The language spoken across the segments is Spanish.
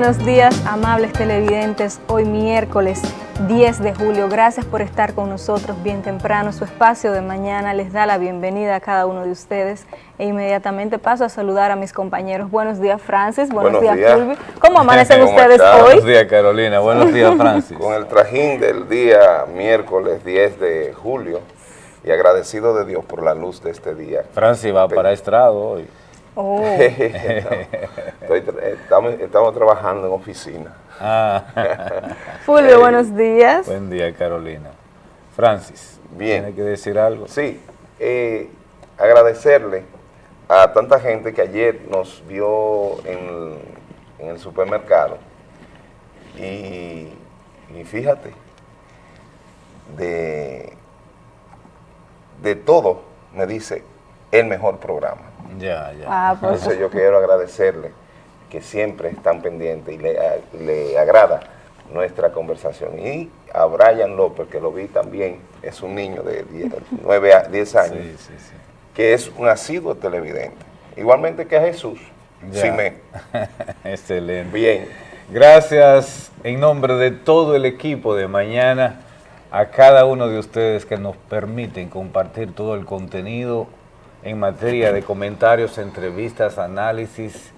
Buenos días, amables televidentes. Hoy miércoles 10 de julio. Gracias por estar con nosotros bien temprano. Su espacio de mañana les da la bienvenida a cada uno de ustedes. E inmediatamente paso a saludar a mis compañeros. Buenos días, Francis. Buenos, días, Fulvio. ¿Cómo amanecen ustedes hoy? Buenos días, Carolina. Buenos días, Francis. Con el trajín del día miércoles 10 de julio y agradecido de Dios por la luz de este día. Francis va para estrado hoy. Oh. estamos, estamos, trabajando en oficina. Ah. Fulvio, buenos días. Buen día, Carolina. Francis, Bien. ¿tiene que decir algo? Sí, eh, agradecerle a tanta gente que ayer nos vio en, en el supermercado y, y fíjate, de, de todo me dice el mejor programa. Ya, ya. Ah, pues. Entonces yo quiero agradecerle que siempre están pendientes y le, a- le agrada nuestra conversación. Y a Brian López, que lo vi también, es un niño de 10, 9 a 10 años, Sí, sí, sí. que es un asiduo televidente. Igualmente que a Jesús. Simé. Excelente. Bien, Gracias en nombre de todo el equipo de mañana a cada uno de ustedes que nos permiten compartir todo el contenido en materia de comentarios, entrevistas, análisis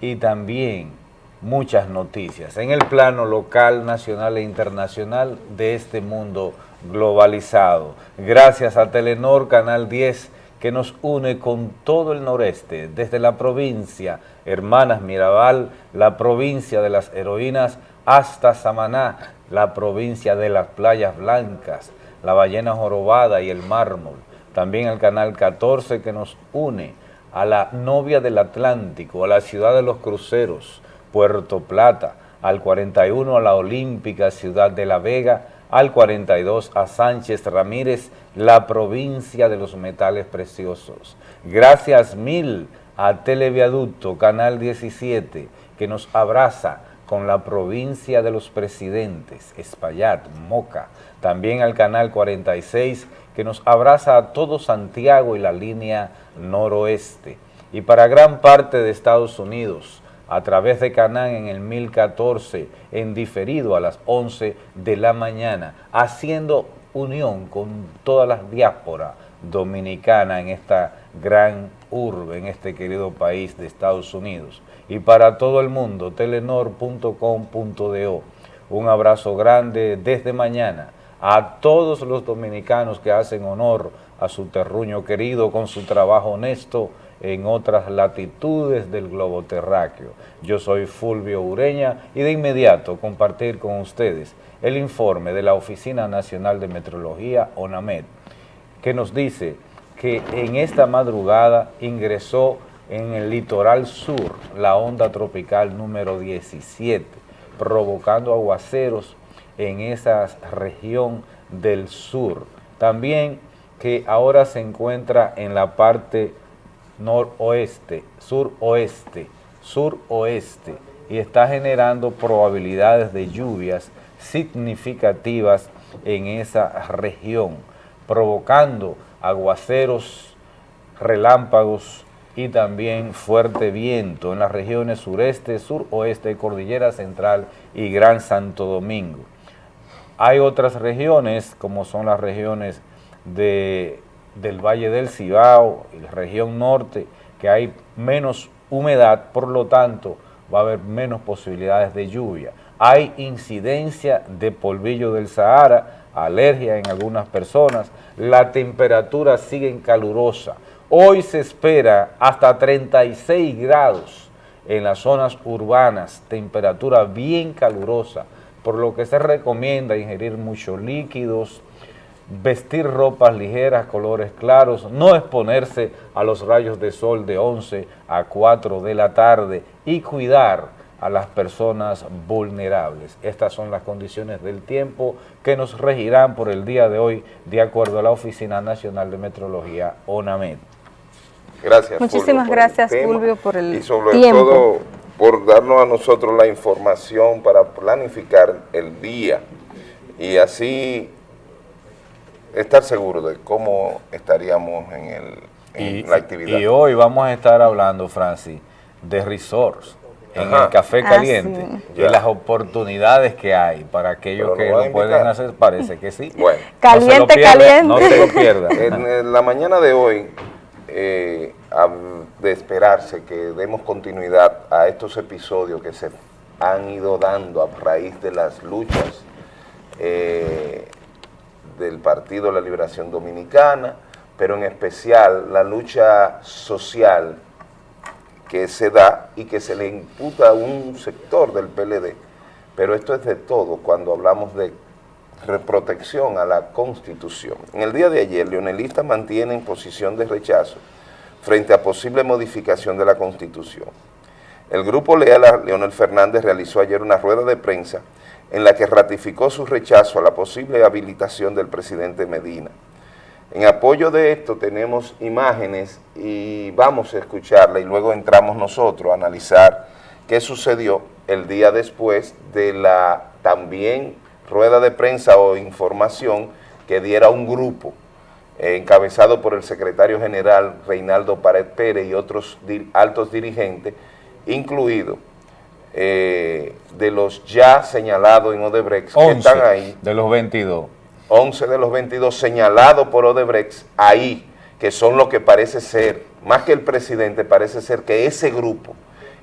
y también muchas noticias en el plano local, nacional e internacional de este mundo globalizado. Gracias a Telenor Canal 10 que nos une con todo el noreste, desde la provincia Hermanas Mirabal, la provincia de las heroínas, hasta Samaná, la provincia de las playas blancas, la ballena jorobada y el mármol. También el canal 14 que nos une a la novia del Atlántico, a la ciudad de los cruceros, Puerto Plata, al 41 a la olímpica ciudad de La Vega, al 42 a Sánchez Ramírez, la provincia de los metales preciosos. Gracias mil a Televiaducto, Canal 17, que nos abraza con la provincia de los presidentes, Espaillat, Moca, también al Canal 46, que nos abraza a todo Santiago y la línea noroeste. Y para gran parte de Estados Unidos, a través de Canán en el 1014, en diferido a las 11 de la mañana, haciendo unión con todas las diásporas dominicanas en esta gran urbe, en este querido país de Estados Unidos. Y para todo el mundo, telenor.com.do. Un abrazo grande desde mañana a todos los dominicanos que hacen honor a su terruño querido con su trabajo honesto en otras latitudes del globo terráqueo. Yo soy Fulvio Ureña y de inmediato compartir con ustedes el informe de la Oficina Nacional de Metrología, ONAMED, que nos dice que en esta madrugada ingresó en el litoral sur la onda tropical número 17, provocando aguaceros en esa región del sur. También que ahora se encuentra en la parte noroeste, suroeste, suroeste y está generando probabilidades de lluvias significativas en esa región, provocando aguaceros, relámpagos y también fuerte viento en las regiones sureste, suroeste, cordillera central y Gran Santo Domingo. Hay otras regiones, como son las regiones de, del Valle del Cibao la región norte, que hay menos humedad, por lo tanto va a haber menos posibilidades de lluvia. Hay incidencia de polvillo del Sahara, alergia en algunas personas, la temperatura sigue calurosa. Hoy se espera hasta 36 grados en las zonas urbanas, temperatura bien calurosa, por lo que se recomienda ingerir muchos líquidos, vestir ropas ligeras, colores claros, no exponerse a los rayos de sol de 11 a 4 de la tarde y cuidar a las personas vulnerables. Estas son las condiciones del tiempo que nos regirán por el día de hoy de acuerdo a la Oficina Nacional de Metrología, ONAMED. gracias. Muchísimas Fulvio, gracias, Fulvio, por el Y sobre tiempo. todo por darnos a nosotros la información para planificar el día y así estar seguros de cómo estaríamos en, el, en Y, la actividad. y hoy vamos a estar hablando, Francis, de resorts. en Ajá. el café Ah, caliente sí. y las oportunidades que hay para aquellos Pero que lo pueden hacer, parece que sí. Bueno, Caliente, no se lo pierda, caliente. No se lo pierda. en, en la mañana de hoy, eh, de esperarse que demos continuidad a estos episodios que se han ido dando a raíz de las luchas eh, del Partido de la Liberación Dominicana, pero en especial la lucha social que se da y que se le imputa a un sector del PLD, pero esto es de todo. Cuando hablamos de protección a la Constitución. En el día de ayer, leonelistas mantienen posición de rechazo frente a posible modificación de la Constitución. El grupo leal a Leonel Fernández realizó ayer una rueda de prensa en la que ratificó su rechazo a la posible habilitación del presidente Medina. En apoyo de esto tenemos imágenes y vamos a escucharla y luego entramos nosotros a analizar qué sucedió el día después de la también rueda de prensa o información que diera un grupo eh, encabezado por el secretario general Reinaldo Pared Pérez y otros di- altos dirigentes, incluido eh, de los ya señalados en Odebrecht que 11 están ahí, de los 22. 11 de los 22 señalados por Odebrecht ahí, que son lo que parece ser, más que el presidente, parece ser que ese grupo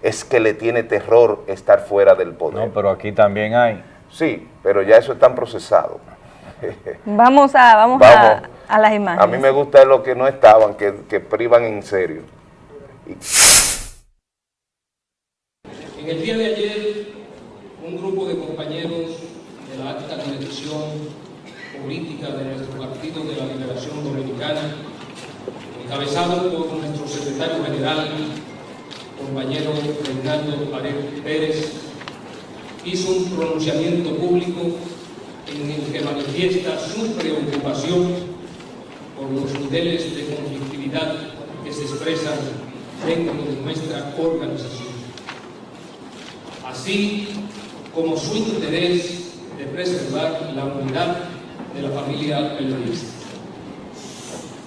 es que le tiene terror estar fuera del poder. No, pero aquí también hay. Sí, pero ya eso está procesado. Vamos a, vamos, Vamos. A, a las imágenes. A mí me gusta lo que no estaban, que, que privan en serio. En el día de ayer, un grupo de compañeros de la alta dirección política de nuestro Partido de la Liberación Dominicana, encabezado por nuestro secretario general, compañero Reinaldo Pared Pérez, hizo un pronunciamiento público en el que manifiesta su preocupación por los niveles de conflictividad que se expresan dentro de nuestra organización así como su interés de preservar la unidad de la familia periodista.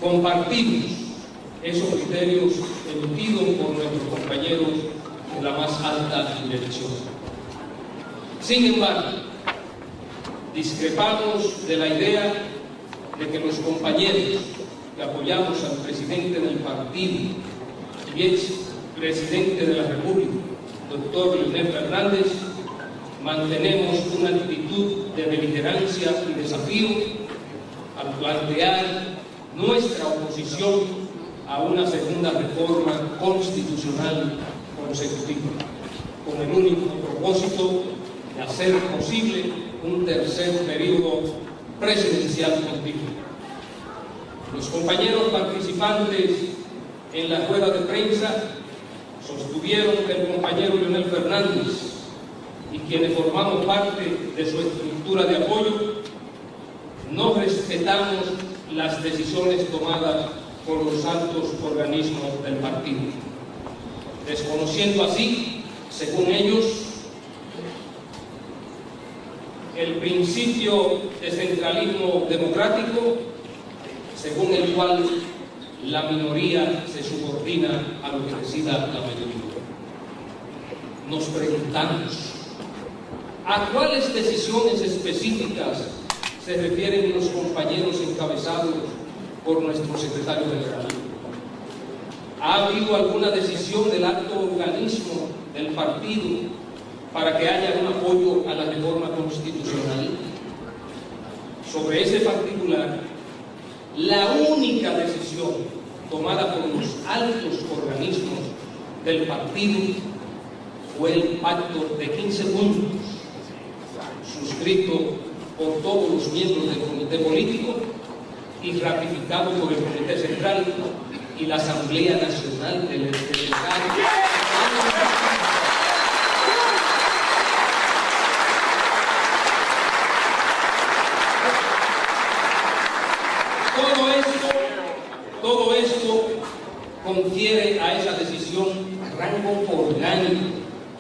Compartimos esos criterios emitidos por nuestros compañeros de la más alta dirección. Sin embargo, discrepamos de la idea de que los compañeros que apoyamos al presidente del partido y ex presidente de la República, doctor Leonel Fernández, mantenemos una actitud de beligerancia y desafío al plantear nuestra oposición a una segunda reforma constitucional consecutiva, con el único propósito de hacer posible un tercer periodo presidencial continuo. Los compañeros participantes en la rueda de prensa sostuvieron que el compañero Leonel Fernández y quienes formamos parte de su estructura de apoyo no respetamos las decisiones tomadas por los altos organismos del partido, desconociendo así, según ellos, el principio de centralismo democrático, según el cual la minoría se subordina a lo que decida la mayoría. Nos preguntamos, ¿a cuáles decisiones específicas se refieren los compañeros encabezados por nuestro secretario general? ¿Ha habido alguna decisión del alto organismo del partido para que haya un apoyo a la reforma constitucional? Sobre ese particular, la única decisión tomada por los altos organismos del partido fue el pacto de 15 puntos, suscrito por todos los miembros del comité político y ratificado por el comité central y la Asamblea Nacional del Secretario. Todo esto, todo esto confiere a esa decisión rango orgánico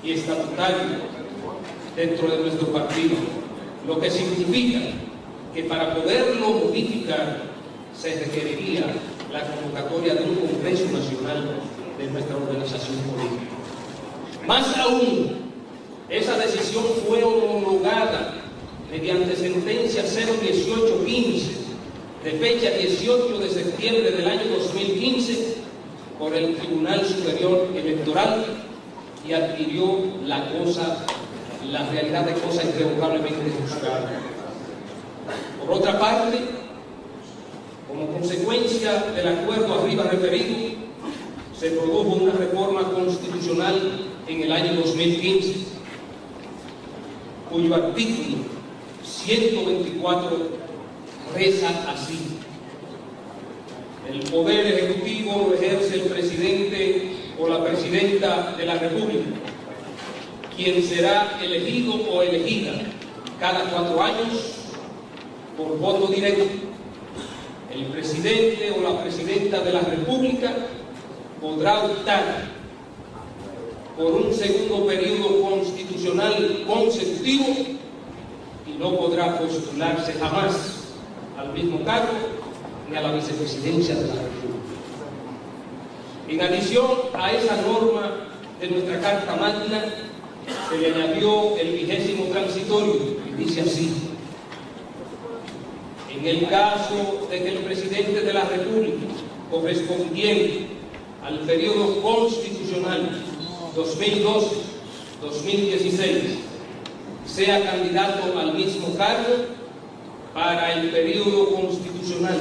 y estatutario dentro de nuestro partido, lo que significa que para poderlo modificar se requeriría la convocatoria de un Congreso Nacional de nuestra organización política. Más aún, esa decisión fue homologada mediante sentencia 01815 de fecha 18 de septiembre del año 2015 por el Tribunal Superior Electoral y adquirió la cosa, la realidad de cosa irrevocablemente juzgada. Por otra parte, como consecuencia del acuerdo arriba referido, se produjo una reforma constitucional en el año 2015, cuyo artículo 124 reza así. El poder ejecutivo lo ejerce el presidente o la presidenta de la República, quien será elegido o elegida cada cuatro años por voto directo. El presidente o la presidenta de la República podrá optar por un segundo periodo constitucional consecutivo y no podrá postularse jamás al mismo cargo ni a la vicepresidencia de la República. En adición a esa norma de nuestra Carta Magna, se le añadió el vigésimo transitorio, y dice así, en el caso de que el presidente de la República, correspondiente al periodo constitucional 2012-2016, sea candidato al mismo cargo para el periodo constitucional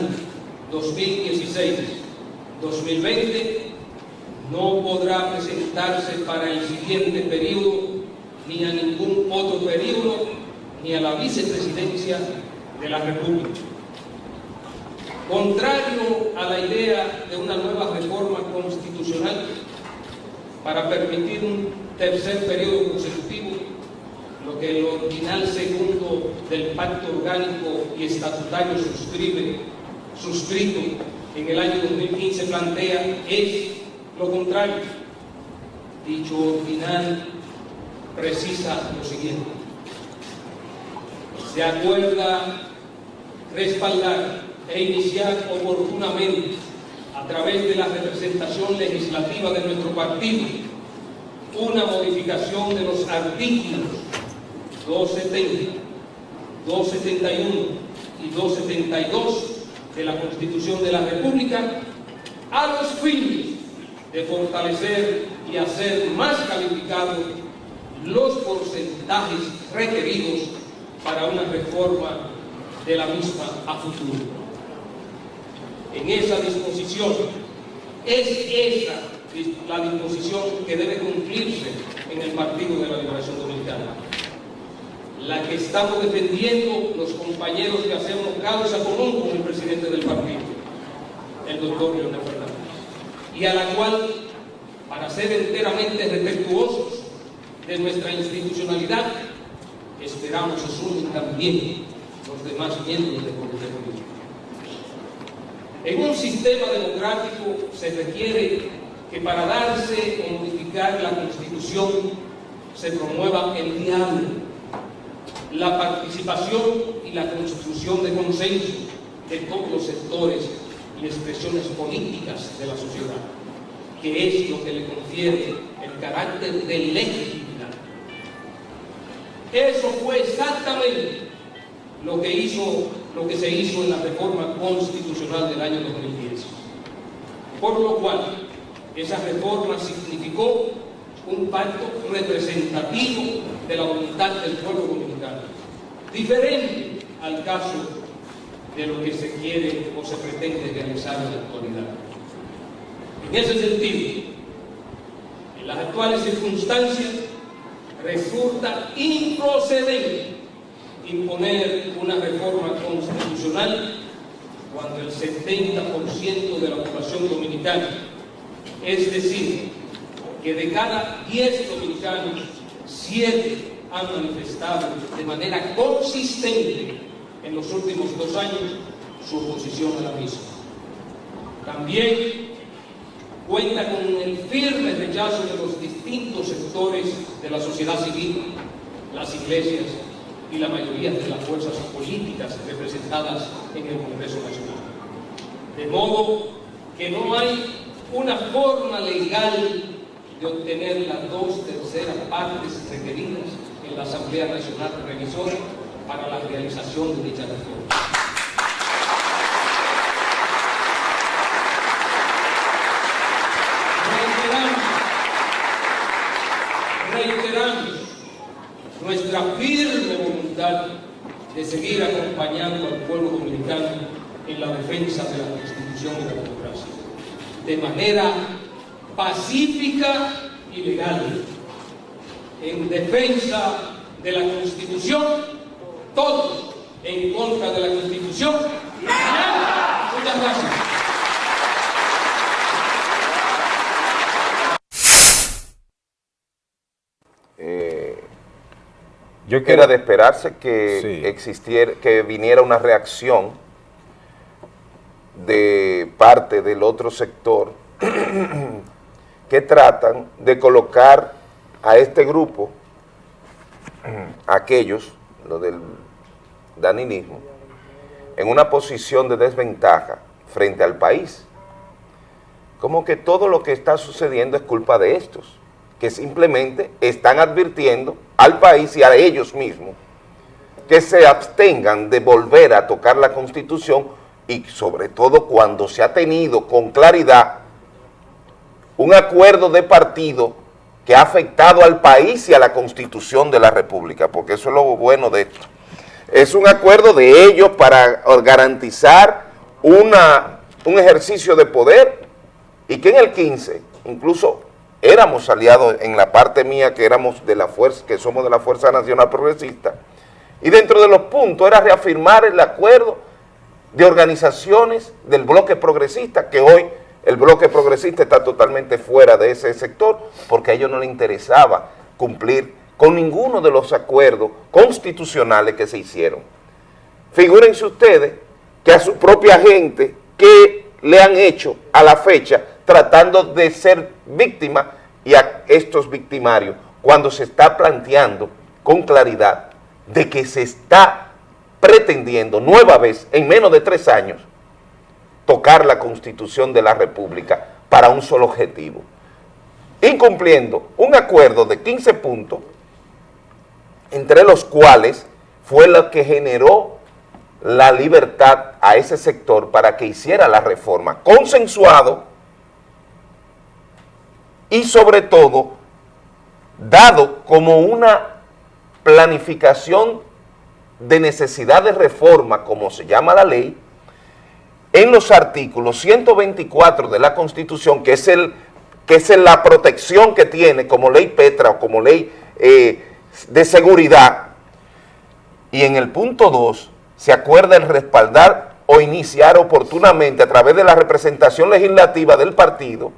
2016-2020, no podrá presentarse para el siguiente periodo ni a ningún otro periodo ni a la vicepresidencia de la República. Contrario a la idea de una nueva reforma constitucional para permitir un tercer periodo consecutivo, lo que el original segundo del pacto orgánico y estatutario suscribe, suscrito en el año 2015 plantea es lo contrario. Dicho original precisa lo siguiente. Se acuerda respaldar e iniciar oportunamente a través de la representación legislativa de nuestro partido una modificación de los artículos 270, 271 y 272 de la Constitución de la República a los fines de fortalecer y hacer más calificados los porcentajes requeridos para una reforma de la misma a futuro. En esa disposición, es esa la disposición que debe cumplirse en el Partido de la Liberación Dominicana. La que estamos defendiendo los compañeros que hacemos causa común con el presidente del partido, el doctor Leonel Fernández, y a la cual, para ser enteramente respetuosos de nuestra institucionalidad, esperamos se sumen también los demás miembros del comité político. En un sistema democrático se requiere que para darse o modificar la Constitución se promueva el diálogo, la participación y la construcción de consenso de todos los sectores y expresiones políticas de la sociedad, que es lo que le confiere el carácter de legitimidad. Eso fue exactamente lo que, hizo, lo que se hizo en la reforma constitucional del año 2010. Por lo cual, esa reforma significó un pacto representativo de la voluntad del pueblo dominicano, diferente al caso de lo que se quiere o se pretende realizar en la actualidad. En ese sentido, en las actuales circunstancias, resulta improcedente imponer una reforma constitucional cuando el 70% de la población dominicana, es decir, que de cada 10 dominicanos, 7 han manifestado de manera consistente en los últimos dos años su oposición a la misma. También cuenta con el firme rechazo de los distintos sectores de la sociedad civil, las iglesias, y la mayoría de las fuerzas políticas representadas en el Congreso Nacional. De modo que no hay una forma legal de obtener las dos terceras partes requeridas en la Asamblea Nacional Revisora para la realización de dicha reforma. reiteramos nuestra firme voluntad de seguir acompañando al pueblo dominicano en la defensa de la Constitución y la democracia, de manera pacífica y legal, en defensa de la Constitución, todos en contra de la Constitución. Muchas gracias. Yo Era de esperarse que existiera, que viniera una reacción de parte del otro sector que tratan de colocar a este grupo, aquellos, lo del daninismo, en una posición de desventaja frente al país. Como que todo lo que está sucediendo es culpa de estos que simplemente están advirtiendo al país y a ellos mismos que se abstengan de volver a tocar la Constitución y sobre todo cuando se ha tenido con claridad un acuerdo de partido que ha afectado al país y a la Constitución de la República, porque eso es lo bueno de esto. Es un acuerdo de ellos para garantizar una, un ejercicio de poder y que en el 15, incluso éramos aliados en la parte mía que éramos de la fuerza, que somos de la Fuerza Nacional Progresista, y dentro de los puntos era reafirmar el acuerdo de organizaciones del bloque progresista, que hoy el bloque progresista está totalmente fuera de ese sector, porque a ellos no les interesaba cumplir con ninguno de los acuerdos constitucionales que se hicieron. Figúrense ustedes que a su propia gente que le han hecho a la fecha tratando de ser víctima y a estos victimarios cuando se está planteando con claridad de que se está pretendiendo nueva vez en menos de tres años tocar la Constitución de la República para un solo objetivo, incumpliendo un acuerdo de 15 puntos, entre los cuales fue lo que generó la libertad a ese sector para que hiciera la reforma, consensuado y sobre todo dado como una planificación de necesidad de reforma, como se llama la ley, en los artículos 124 de la Constitución, que es, el, que es la protección que tiene como ley Petra o como ley eh, de seguridad, y en el punto 2 se acuerda el respaldar o iniciar oportunamente a través de la representación legislativa del partido,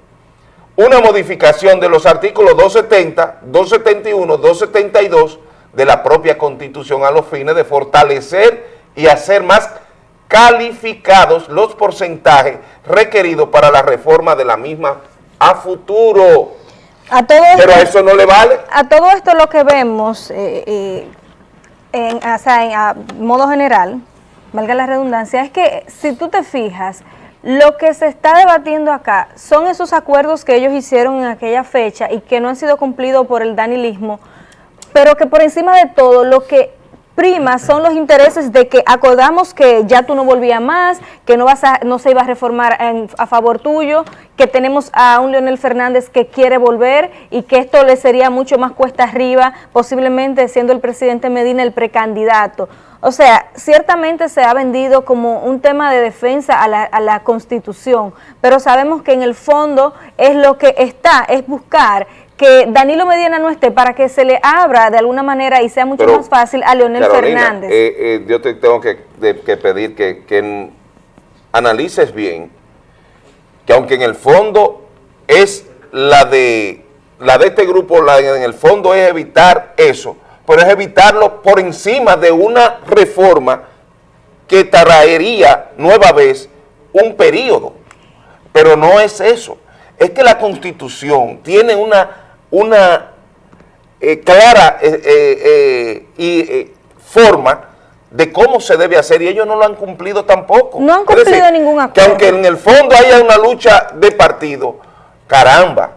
una modificación de los artículos 270, 271, 272 de la propia Constitución a los fines de fortalecer y hacer más calificados los porcentajes requeridos para la reforma de la misma a futuro. A todo Pero a eso no le vale. A todo esto lo que vemos, eh, eh, en, o sea, en, a modo general, valga la redundancia, es que si tú te fijas, lo que se está debatiendo acá son esos acuerdos que ellos hicieron en aquella fecha y que no han sido cumplidos por el danilismo, pero que por encima de todo lo que prima son los intereses de que acordamos que ya tú no volvías más, que no, vas a, no se iba a reformar a favor tuyo, que tenemos a un Leonel Fernández que quiere volver y que esto le sería mucho más cuesta arriba, posiblemente siendo el presidente Medina el precandidato. O sea, ciertamente se ha vendido como un tema de defensa a la, Constitución, pero sabemos que en el fondo es lo que está, es buscar que Danilo Medina no esté para que se le abra de alguna manera y sea mucho más fácil a Leonel Fernández. Eh, eh, yo te tengo que, pedir que, analices bien que aunque en el fondo es la de, la de este grupo, la, en el fondo es evitar eso, pero es evitarlo por encima de una reforma que traería nueva vez un periodo. Pero no es eso. Es que la Constitución tiene una, una eh, clara eh, eh, y, forma de cómo se debe hacer y ellos no lo han cumplido tampoco. No han cumplido ningún acuerdo. Que aunque en el fondo haya una lucha de partido, caramba,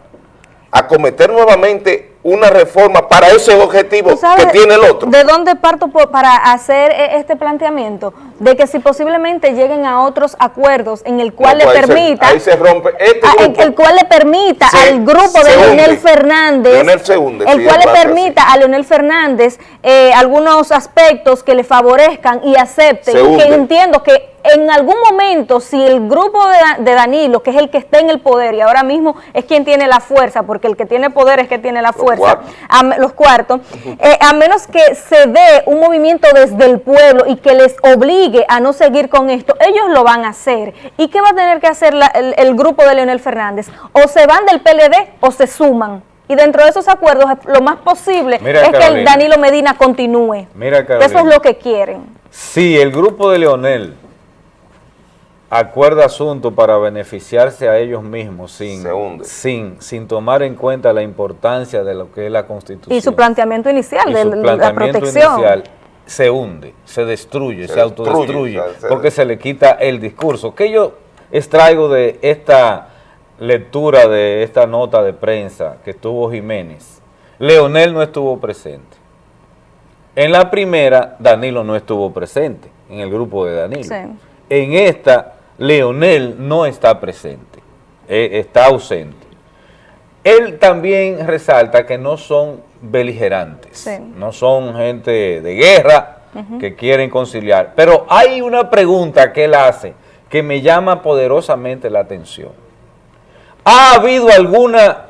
acometer nuevamente una reforma para ese objetivo ¿Tú sabes que tiene el otro. ¿De dónde parto por- para hacer e- este planteamiento? De que si posiblemente lleguen a otros acuerdos en el cual No, pues le se- permita... ahí se rompe este Ah, grupo. el cual le permita Se- al grupo de Leonel. Fernández, Leonel se hunde, el sí, cual le permita a Leonel Fernández eh, algunos aspectos que le favorezcan y acepten, que entiendo que en algún momento, si el grupo de Danilo, que es el que está en el poder y ahora mismo es quien tiene la fuerza, porque el que tiene poder es que tiene la fuerza, a los cuartos, eh, a menos que se dé un movimiento desde el pueblo y que les obligue a no seguir con esto, ellos lo van a hacer. ¿Y qué va a tener que hacer la- el, el grupo de Leonel Fernández? O se van del PLD o se suman. Y dentro de esos acuerdos, lo más posible Mira, es que el. Danilo Medina continúe. Mira, Eso es lo que quieren. Si el grupo de Leonel acuerda asuntos para beneficiarse a ellos mismos sin, Se hunde. sin, sin tomar en cuenta la importancia de lo que es la Constitución. Y su planteamiento inicial y de su la planteamiento protección. inicial se hunde, se destruye, Se se, autodestruye, destruye, o sea, se- porque se le quita el discurso. ¿Qué yo extraigo de esta lectura de esta nota de prensa que tuvo Jiménez? Leonel no estuvo presente. En la primera, Danilo no estuvo presente, en el grupo de Danilo. Sí. En esta, Leonel no está presente, eh, está ausente. Él también resalta que no son beligerantes, Sí. no son gente de guerra que quieren conciliar. Pero hay una pregunta que él hace que me llama poderosamente la atención. ¿Ha habido alguna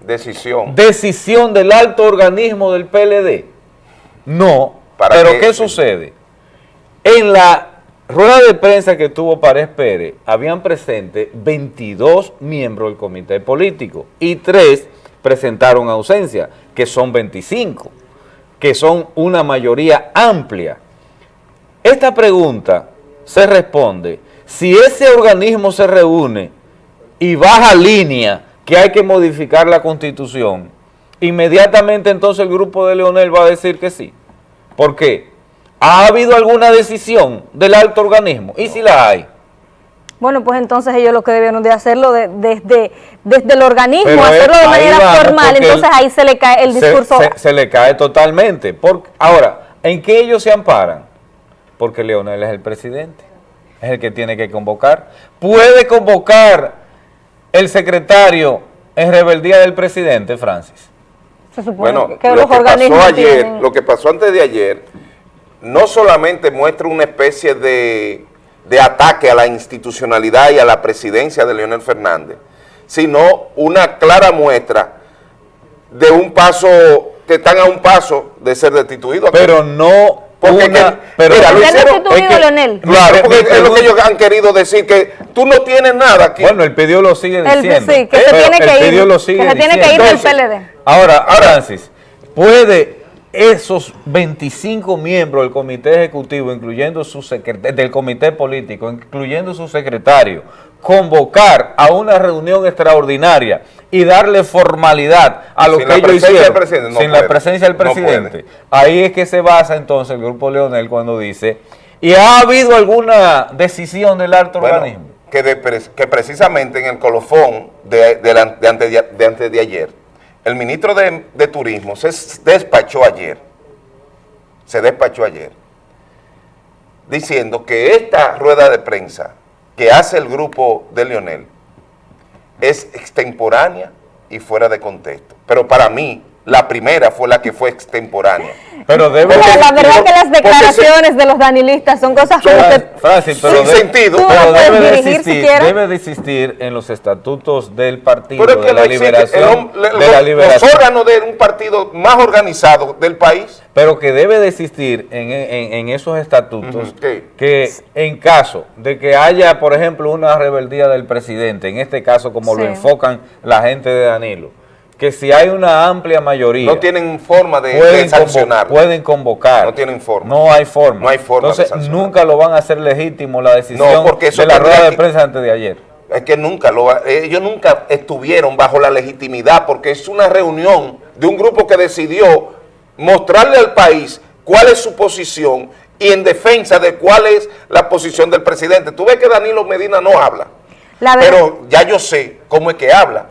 Decisión. decisión del alto organismo del PLD? No. ¿Para Pero qué? qué, sucede? En la rueda de prensa que tuvo Párez Pérez, habían presente 22 miembros del comité político y tres presentaron ausencia, que son 25, que son una mayoría amplia. Esta pregunta se responde si ese organismo se reúne y baja línea que hay que modificar la constitución, inmediatamente entonces el grupo de Leonel va a decir que sí. ¿Por qué? ¿Ha habido alguna decisión del alto organismo? ¿Y si la hay? Bueno, pues entonces ellos lo que debieron de hacerlo de- desde, desde el organismo, Pero hacerlo es- de manera vamos, formal, porque entonces el- ahí se le cae el discurso. Se, se le cae totalmente. Por- ahora, ¿en qué ellos se amparan? Porque Leonel es el presidente, es el que tiene que convocar. Puede convocar el secretario en rebeldía del presidente, Francis. se supone Bueno, que lo los que organismos pasó ayer, tienen- lo que pasó antes de ayer, no solamente muestra una especie de, de ataque a la institucionalidad y a la presidencia de Leonel Fernández, sino una clara muestra de un paso, que están a un paso de ser destituidos. Pero no Porque una... que- pero, mira, lo ¿Se ha hicieron- destituido es que- Leonel? Claro, porque es lo que ellos han querido decir, que tú no tienes nada aquí. Bueno, el pedido lo sigue El- diciendo. sí, que se pero tiene que el ir, pedido lo que sigue se tiene que ir del PLD. Ahora, Francis, ¿puede esos 25 miembros del comité ejecutivo, incluyendo su secretario, del comité político, incluyendo su secretario, convocar a una reunión extraordinaria y darle formalidad a lo Sin que ellos del hicieron, no sin puede. la presencia del No presidente? Ahí es que se basa entonces el grupo Leonel cuando dice, ¿y ha habido alguna decisión del alto Bueno, organismo? que, de que precisamente en el colofón de, de la- de antes, de, de antes de ayer, el ministro de, de Turismo se despachó ayer, se despachó ayer, diciendo que esta rueda de prensa que hace el grupo de Leonel es extemporánea y fuera de contexto. Pero para mí, la primera fue la que fue extemporánea. Pero debe de- la verdad que las se- declaraciones de los danilistas son cosas que Francis, pero, Sin de- sentido. Pero no debe, de existir, debe de existir en los estatutos del partido Pero es de que la el liberación, de la los- liberación, los órganos de un partido más organizado del país. Pero que debe de existir en, en- en esos estatutos que en caso de que haya, por ejemplo, una rebeldía del presidente, en este caso como lo enfocan la gente de Danilo, que si hay una amplia mayoría no tienen forma de, de pueden, sancionar. convo- pueden convocar. No tienen forma. No hay forma. No hay forma de Entonces, nunca lo van a hacer legítimo la decisión No, porque eso de la rueda de prensa antes de ayer. Es que nunca lo ha- ellos nunca estuvieron bajo la legitimidad porque es una reunión de un grupo que decidió mostrarle al país cuál es su posición y en defensa de cuál es la posición del presidente. Tú ves que Danilo Medina no habla, pero ya yo sé cómo es que habla.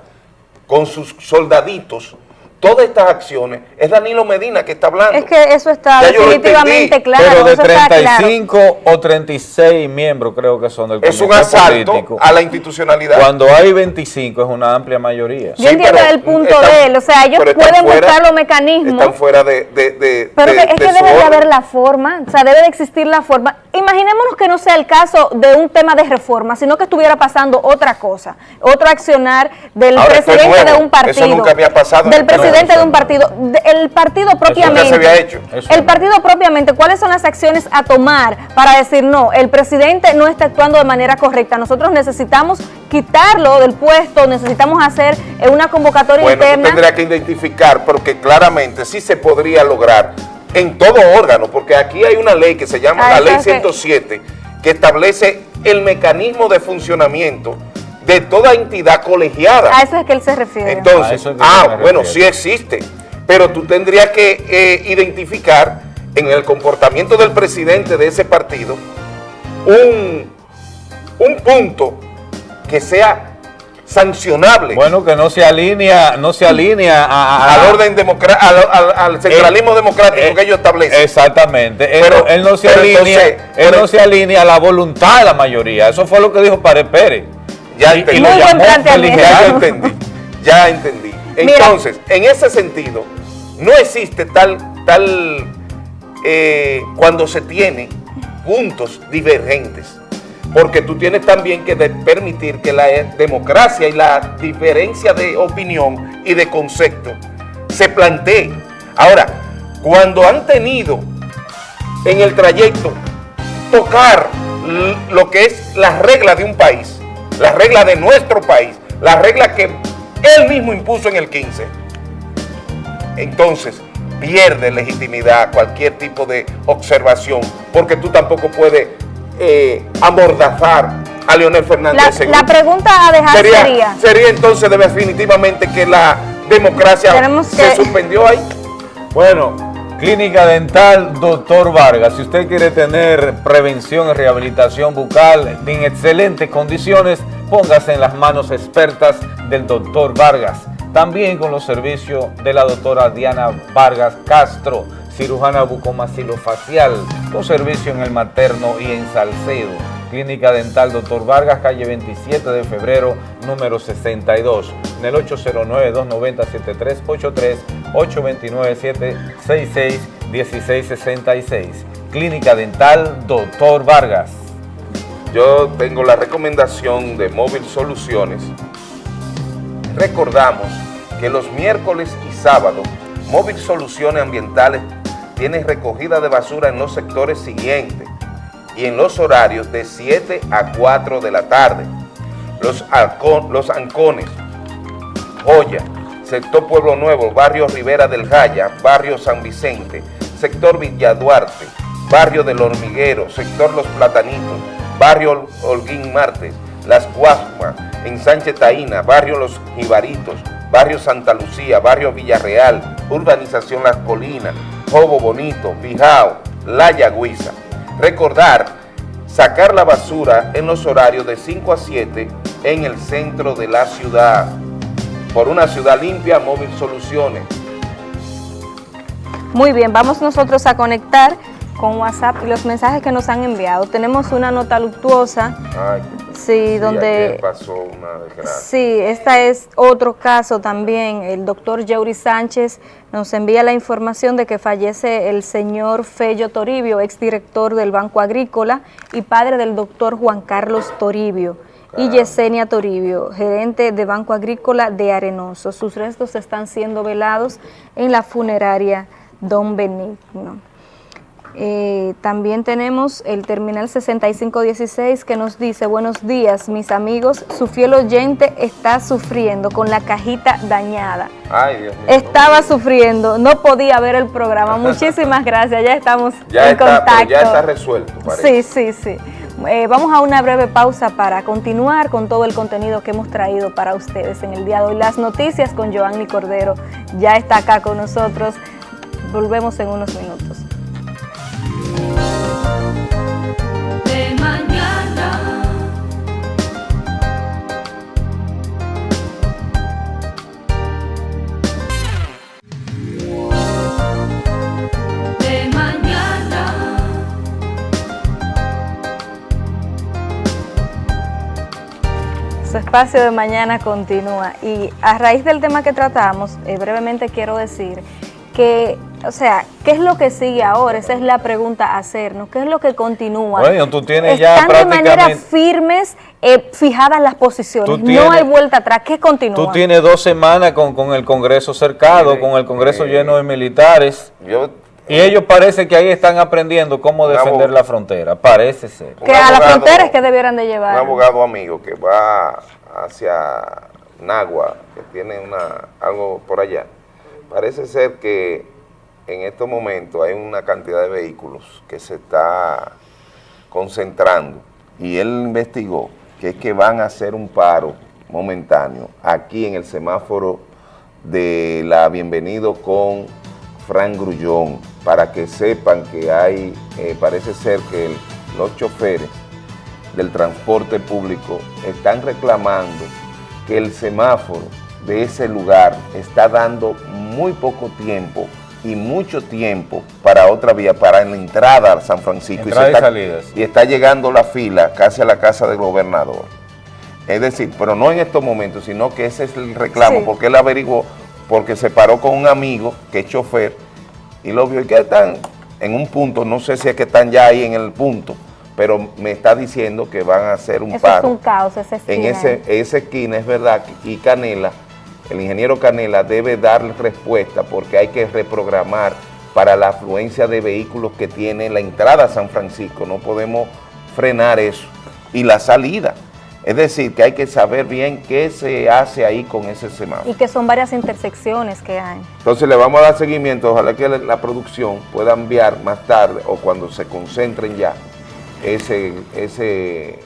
Con sus soldaditos, todas estas acciones, es Danilo Medina que está hablando. Es que eso está definitivamente claro. Pero de 35 o 36 miembros creo que son del Es un asalto a la institucionalidad. Cuando hay 25 es una amplia mayoría. Yo entiendo el punto de él, o sea, ellos pueden buscar los mecanismos. Están fuera de... pero es que debe de haber la forma, o sea, debe de existir la forma. Imaginémonos que no sea el caso de un tema de reforma, sino que estuviera pasando otra cosa, otro accionar del presidente de un partido. Eso nunca había pasado. Del presidente de un partido, el partido propiamente, el partido propiamente, ¿cuáles son las acciones a tomar para decir no, el presidente no está actuando de manera correcta, nosotros necesitamos quitarlo del puesto, necesitamos hacer una convocatoria bueno, interna? tendría que identificar, porque claramente sí se podría lograr en todo órgano, porque aquí hay una ley que se llama la ley 107, que establece el mecanismo de funcionamiento de toda entidad colegiada. A eso es que él se refiere. Entonces, ah, bueno, sí existe, pero tú tendrías que eh, identificar en el comportamiento del presidente de ese partido un, un punto que sea sancionable. Bueno, que no se alinea, no se alinea al orden democrático, al, centralismo eh, democrático eh, que ellos establecen. Exactamente. Pero, él, no se alinea, él no se alinea a la voluntad de la mayoría. Eso fue lo que dijo Párez Pérez. Ya entendí. ya entendí. Ya entendí. Entonces, en ese sentido, no existe tal, tal eh, cuando se tiene puntos divergentes. Porque tú tienes también que permitir que la democracia y la diferencia de opinión y de concepto se plantee. Ahora, cuando han tenido en el trayecto tocar lo que es la regla de un país, la regla de nuestro país, la regla que él mismo impuso en el 15. Entonces, pierde legitimidad cualquier tipo de observación, porque tú tampoco puedes eh, amordazar a Leonel Fernández. La, pregunta a dejar sería, sería... entonces definitivamente que la democracia se suspendió ahí. Bueno, Clínica Dental Doctor Vargas. Si usted quiere tener prevención y rehabilitación bucal en excelentes condiciones, póngase en las manos expertas del Doctor Vargas. También con los servicios de la doctora Diana Vargas Castro, cirujana bucomaxilofacial, con servicio en el materno y en Salcedo. Clínica Dental Dr. Vargas, calle 27 de febrero, número 62, en el 809-290-7383, 829-766-1666. Clínica Dental Dr. Vargas. Yo tengo la recomendación de Móvil Soluciones. Recordamos que los miércoles y sábados, Móvil Soluciones Ambientales tiene recogida de basura en los sectores siguientes y en los horarios de 7 a 4 de la tarde. Los, los Ancones, Joya, sector Pueblo Nuevo, barrio Rivera del Jaya, barrio San Vicente, sector Villa Duarte, barrio del Hormiguero, sector Los Platanitos, barrio Holguín Martes, Las Guasmas, en Sánchez Taína, barrio Los Jibaritos, barrio Santa Lucía, barrio Villarreal, urbanización Las Colinas, Jobo Bonito, Bijao, La Yagüiza. Recordar, sacar la basura en los horarios de 5 a 7 en el centro de la ciudad. Por una ciudad limpia, Móvil Soluciones. Muy bien, vamos nosotros a conectar con WhatsApp y los mensajes que nos han enviado. Tenemos una nota luctuosa. Sí, donde... pasó una desgracia. Sí, esta es otro caso también. El doctor Yuri Sánchez nos envía la información de que fallece el señor Fello Toribio, exdirector del Banco Agrícola y padre del doctor Juan Carlos Toribio. Y Yesenia Toribio, gerente de Banco Agrícola de Arenoso. Sus restos están siendo velados en la funeraria Don Benigno. Eh, también tenemos el terminal 6516 que nos dice, buenos días mis amigos, su fiel oyente está sufriendo con la cajita dañada. Ay, Dios mío. Estaba sufriendo, no podía ver el programa. Muchísimas gracias, ya estamos ya en contacto. Ya está resuelto, parece. Sí, sí, sí. Eh, vamos a una breve pausa para continuar con todo el contenido que hemos traído para ustedes en el día de hoy. Las noticias con Joanny Cordero ya está acá con nosotros. Volvemos en unos minutos. Espacio de mañana continúa y a raíz del tema que tratamos, eh, brevemente quiero decir que, o sea, ¿qué es lo que sigue ahora? Esa es la pregunta a hacernos. ¿Qué es lo que continúa? Bueno, tú tienes ya Están de manera prácticamente- firmes, eh, fijadas las posiciones. No hay vuelta atrás. ¿Qué continúa? Tú tienes dos semanas con, con el Congreso cercado, con el Congreso lleno de militares. Yo, Y ellos parece que ahí están aprendiendo cómo Un defender abogado. la frontera, parece ser. que un a la abogado- frontera es que debieran de un llevar. abogado amigo que va hacia Nagua, que tiene una algo por allá, parece ser que en estos momentos hay una cantidad de vehículos que se está concentrando y él investigó que es que van a hacer un paro momentáneo aquí en el semáforo de la Bienvenido con Fran Grullón para que sepan que hay, eh, parece ser que el- los choferes del transporte público están reclamando que el semáforo de ese lugar está dando muy poco tiempo y mucho tiempo para otra vía, para la entrada a San Francisco. Entrada y está, salidas. y está llegando la fila casi a la casa del gobernador. Es decir, pero no en estos momentos, sino que ese es el reclamo, Sí. porque él averiguó, porque se paró con un amigo que es chofer y lo vio y que están en un punto, no sé si es que están ya ahí en el punto, pero me está diciendo que van a hacer un Eso es paro. un caos, esa en esquina. ese, esa esquina, es verdad, y Canela, el ingeniero Canela debe darle respuesta porque hay que reprogramar para la afluencia de vehículos que tiene la entrada a San Francisco, no podemos frenar eso, y la salida. Es decir, que hay que saber bien qué se hace ahí con ese semáforo. Y que son varias intersecciones que hay. Entonces le vamos a dar seguimiento, ojalá que la, la producción pueda enviar más tarde o cuando se concentren ya ese, ese,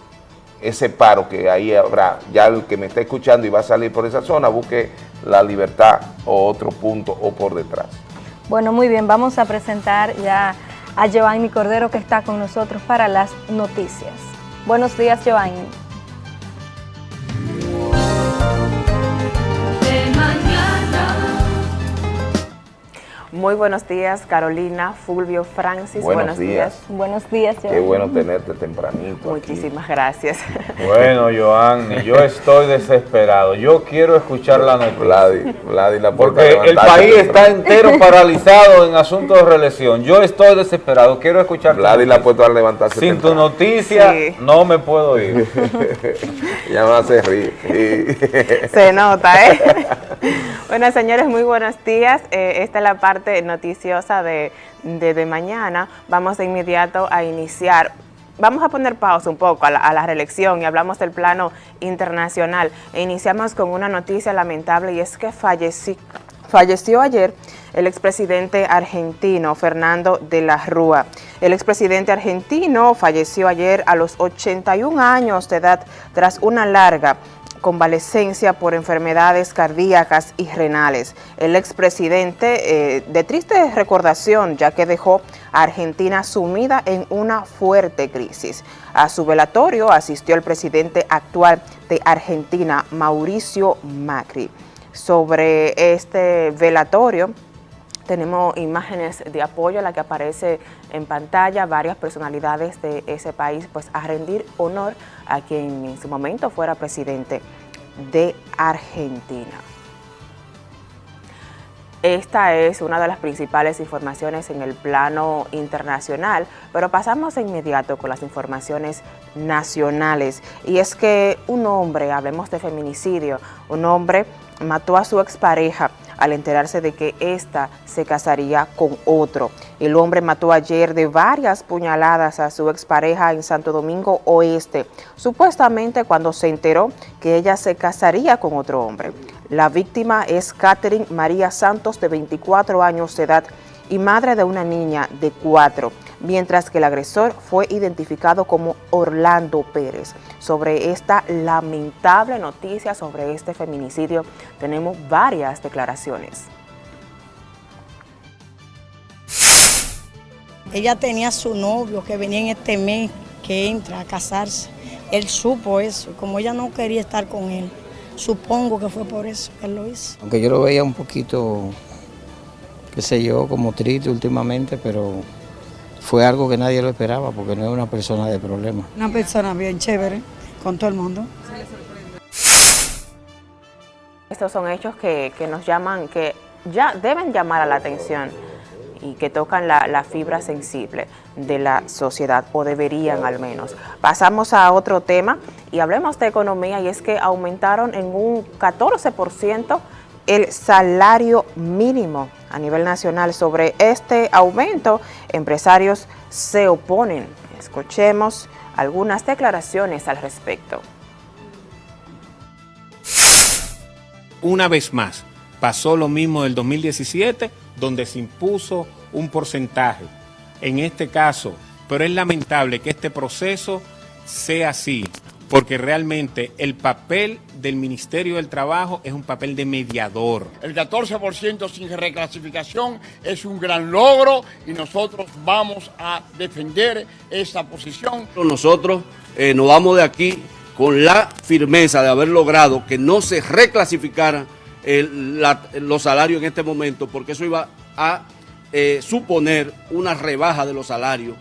ese paro que ahí habrá. Ya el que me está escuchando y va a salir por esa zona, busque la libertad o otro punto o por detrás. Bueno, muy bien, vamos a presentar ya a Giovanni Cordero que está con nosotros para las noticias. Buenos días, Giovanni. Muy buenos días, Carolina, Fulvio, Francis. Buenos días. Buenos días, Qué Giovanni. bueno tenerte tempranito. aquí. Muchísimas gracias. Bueno, Joanny, yo estoy desesperado. Yo quiero escuchar la noticia. Vladi, Vladi la puerta Porque el país temprano. está entero paralizado en asuntos de reelección. Yo estoy desesperado. Quiero escuchar tu Vladi la puerta a levantarse Sin tu temprano. noticia Sí. no me puedo ir. Ya me hace reír. Se nota, ¿eh? bueno, señores, muy buenos días. Eh, esta es la parte noticiosa de, de, mañana. Vamos de inmediato a iniciar. Vamos a poner pausa un poco a la, a la reelección y hablamos del plano internacional. E iniciamos con una noticia lamentable y es que falleció, falleció ayer el expresidente argentino Fernando de la Rúa. El expresidente argentino falleció ayer a los 81 años de edad tras una larga convalecencia por enfermedades cardíacas y renales. El expresidente, eh, de triste recordación, ya que dejó a Argentina sumida en una fuerte crisis. A su velatorio asistió el presidente actual de Argentina, Mauricio Macri. Sobre este velatorio, tenemos imágenes de apoyo a la que aparece en pantalla varias personalidades de ese país, pues a rendir honor a quien en su momento fuera presidente de Argentina. Esta es una de las principales informaciones en el plano internacional, pero pasamos de inmediato con las informaciones nacionales. Y es que un hombre, hablemos de feminicidio, un hombre mató a su expareja al enterarse de que ésta se casaría con otro. El hombre mató ayer de varias puñaladas a su expareja en Santo Domingo Oeste, supuestamente cuando se enteró que ella se casaría con otro hombre. La víctima es Catherine María Santos, de 24 años de edad y madre de una niña de 4, mientras que el agresor fue identificado como Orlando Pérez. Sobre esta lamentable noticia sobre este feminicidio tenemos varias declaraciones. Ella tenía su novio que venía en este mes, que entra a casarse. Él supo eso, como ella no quería estar con él. Supongo que fue por eso que él lo hizo. Aunque yo lo veía un poquito, qué sé yo, como triste últimamente, pero fue algo que nadie lo esperaba porque no es una persona de problemas. Una persona bien chévere con todo el mundo. Estos son hechos que, que nos llaman, que ya deben llamar a la atención y que tocan la, la, fibra sensible de la sociedad, o deberían al menos. Pasamos a otro tema y hablemos de economía y es que aumentaron en un 14% el salario mínimo a nivel nacional. Sobre este aumento, empresarios se oponen. Escuchemos algunas declaraciones al respecto. Una vez más, pasó lo mismo del 2017, donde se impuso un porcentaje. En este caso, pero es lamentable que este proceso sea así, porque realmente el papel del Ministerio del Trabajo es un papel de mediador. El 14% sin reclasificación es un gran logro y nosotros vamos a defender esa posición. Nosotros eh, nos vamos de aquí con la firmeza de haber logrado que no se reclasificaran el, la, los salarios en este momento, porque eso iba a eh, suponer una rebaja de los salarios.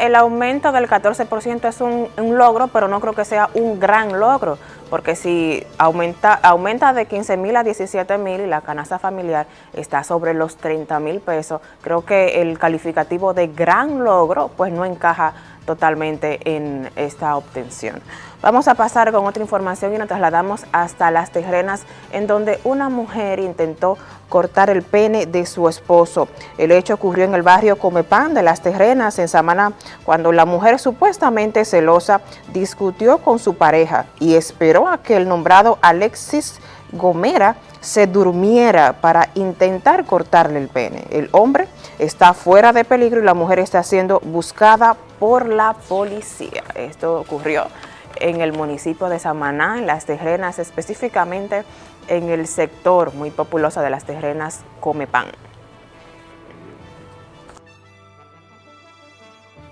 El aumento del 14% es un, un, logro, pero no creo que sea un gran logro, porque si aumenta, aumenta de 15 mil a 17 mil y la canasta familiar está sobre los 30 mil pesos, creo que el calificativo de gran logro pues no encaja totalmente en esta obtención. Vamos a pasar con otra información y nos trasladamos hasta Las Terrenas, en donde una mujer intentó cortar el pene de su esposo. El hecho ocurrió en el barrio Comepan de Las Terrenas, en Samaná, cuando la mujer supuestamente celosa discutió con su pareja y esperó a que el nombrado Alexis Gomera se durmiera para intentar cortarle el pene. El hombre está fuera de peligro y la mujer está siendo buscada por la policía. Esto ocurrió en el municipio de Samaná, en Las Terrenas, específicamente en el sector muy populoso de Las Terrenas, Comepan.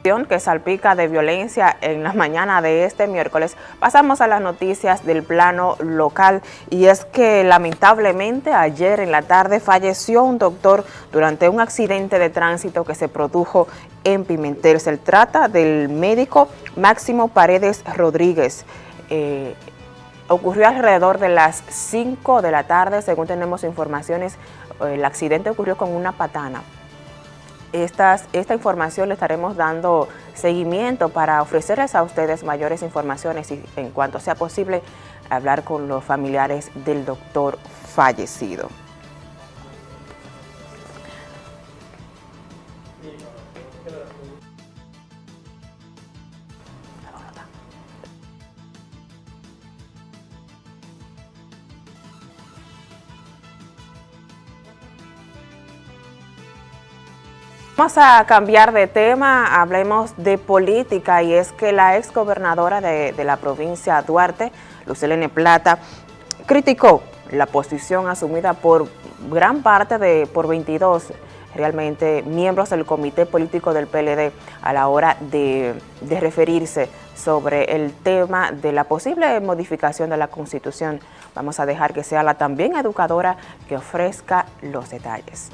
Que salpica de violencia en la mañana de este miércoles, pasamos a las noticias del plano local y es que lamentablemente ayer en la tarde falleció un doctor durante un accidente de tránsito que se produjo en Pimentel. Se trata del médico Máximo Paredes Rodríguez. Eh, ocurrió alrededor de las 5 de la tarde, según tenemos informaciones, el accidente ocurrió con una patana esta información le estaremos dando seguimiento para ofrecerles a ustedes mayores informaciones y en cuanto sea posible hablar con los familiares del doctor fallecido. Vamos a cambiar de tema, hablemos de política y es que la ex gobernadora de, de la provincia Duarte, Lucelene Plata, criticó la posición asumida por gran parte de, por 22 realmente miembros del comité político del PLD a la hora de referirse sobre el tema de la posible modificación de la Constitución. Vamos a dejar que sea la también educadora que ofrezca los detalles.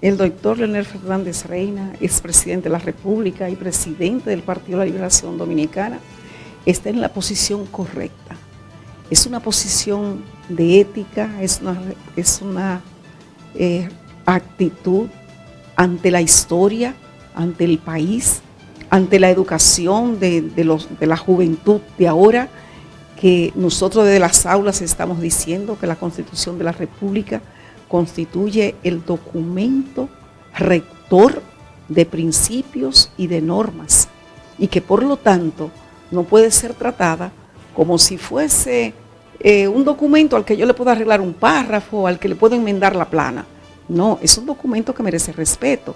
El doctor Leonel Fernández Reina, expresidente de la República y presidente del Partido de la Liberación Dominicana, está en la posición correcta. Es una posición de ética, es una, eh, actitud ante la historia, ante el país, ante la educación de, de la juventud de ahora, que nosotros desde las aulas estamos diciendo que la Constitución de la República constituye el documento rector de principios y de normas y que por lo tanto no puede ser tratada como si fuese eh, un documento al que yo le puedo arreglar un párrafo, al que le puedo enmendar la plana. No, es un documento que merece respeto.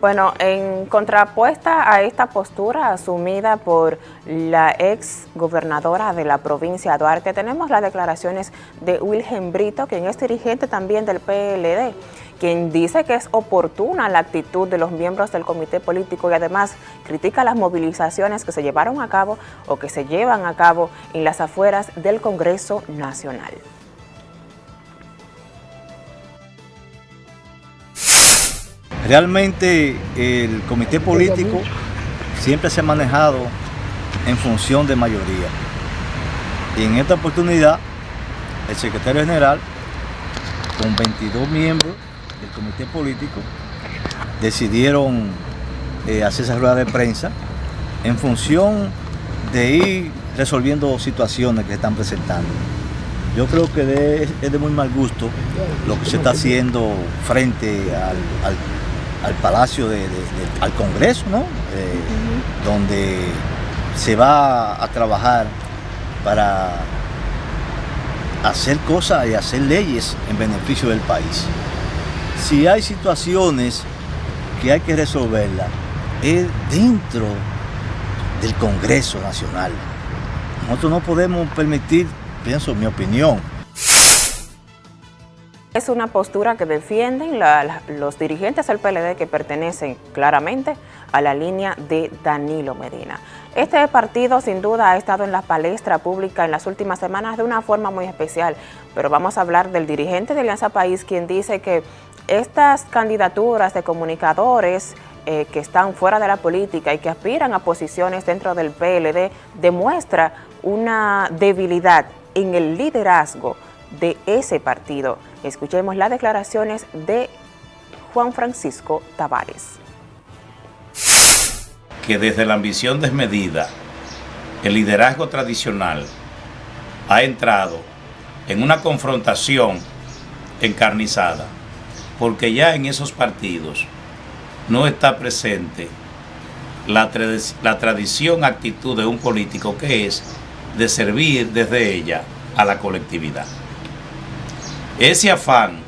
Bueno, en contrapuesta a esta postura asumida por la ex gobernadora de la provincia Duarte, tenemos las declaraciones de Wilhelm Brito, quien es dirigente también del PLD, quien dice que es oportuna la actitud de los miembros del comité político y además critica las movilizaciones que se llevaron a cabo o que se llevan a cabo en las afueras del Congreso Nacional. Realmente el comité político siempre se ha manejado en función de mayoría. Y en esta oportunidad, el secretario general, con 22 miembros del comité político, decidieron eh, hacer esa rueda de prensa en función de ir resolviendo situaciones que se están presentando. Yo creo que es de muy mal gusto lo que se está haciendo frente al- al Palacio, de, de- de- al Congreso, ¿no? Eh, donde se va a trabajar para hacer cosas y hacer leyes en beneficio del país. Si hay situaciones que hay que resolverlas, es dentro del Congreso Nacional. Nosotros no podemos permitir, pienso, mi opinión, Es una postura que defienden los dirigentes del PLD que pertenecen claramente a la línea de Danilo Medina. Este partido sin duda ha estado en la palestra pública en las últimas semanas de una forma muy especial, pero vamos a hablar del dirigente de Alianza País quien dice que estas candidaturas de comunicadores eh, que están fuera de la política y que aspiran a posiciones dentro del PLD demuestra una debilidad en el liderazgo de ese partido. Escuchemos las declaraciones de Juan Francisco Tavares. que desde la ambición desmedida, el liderazgo tradicional ha entrado en una confrontación encarnizada, porque ya en esos partidos no está presente la, la tradición, actitud de un político que es de servir desde ella a la colectividad. Ese afán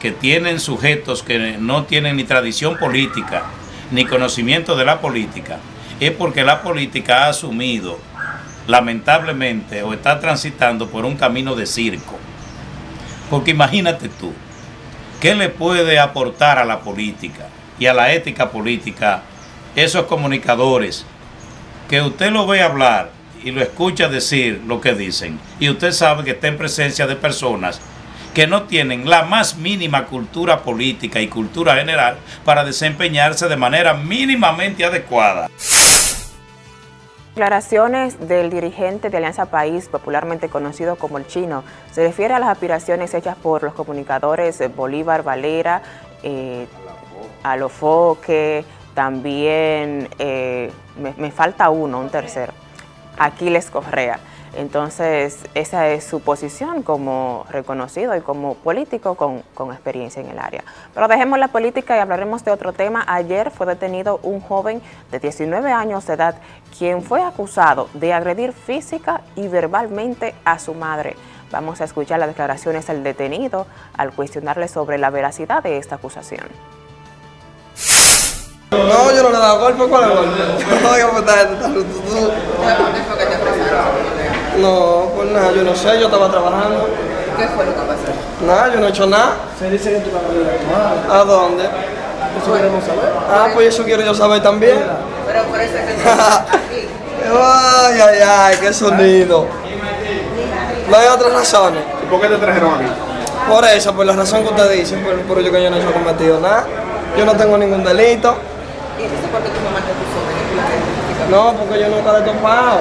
que tienen sujetos que no tienen ni tradición política, ni conocimiento de la política, es porque la política ha asumido, lamentablemente, o está transitando por un camino de circo. Porque imagínate tú, ¿qué le puede aportar a la política y a la ética política esos comunicadores que usted lo ve hablar y lo escucha decir lo que dicen y usted sabe que está en presencia de personas que no tienen la más mínima cultura política y cultura general para desempeñarse de manera mínimamente adecuada. Declaraciones del dirigente de Alianza País, popularmente conocido como el chino, se refiere a las aspiraciones hechas por los comunicadores Bolívar Valera, eh, Alofoque, también eh, me, me falta uno, un tercero, Aquiles Correa. Entonces, esa es su posición como reconocido y como político con, con experiencia en el área. Pero dejemos la política y hablaremos de otro tema. Ayer fue detenido un joven de 19 años de edad, quien fue acusado de agredir física y verbalmente a su madre. Vamos a escuchar las declaraciones del detenido al cuestionarle sobre la veracidad de esta acusación. No, yo no le he dado golpe, ¿cuál es el golpe? Está, tú, tú. No, pues nada, yo no sé, yo estaba trabajando. ¿Qué fue lo que pasó? Nada, yo no he hecho nada. Se dice que tú la de tu ¿A dónde? Eso queremos saber. Ah, pues eso quiero yo saber también. Pero por eso es que aquí. Ay, ay, ay, qué sonido. No hay otras razones. ¿Y por qué te trajeron aquí? Por eso, por la razón que usted dice, por, por ello que yo no he hecho cometido nada. Yo no tengo ningún delito. ¿Y entonces por qué tu mamá te puso la? No, porque yo nunca le he topado.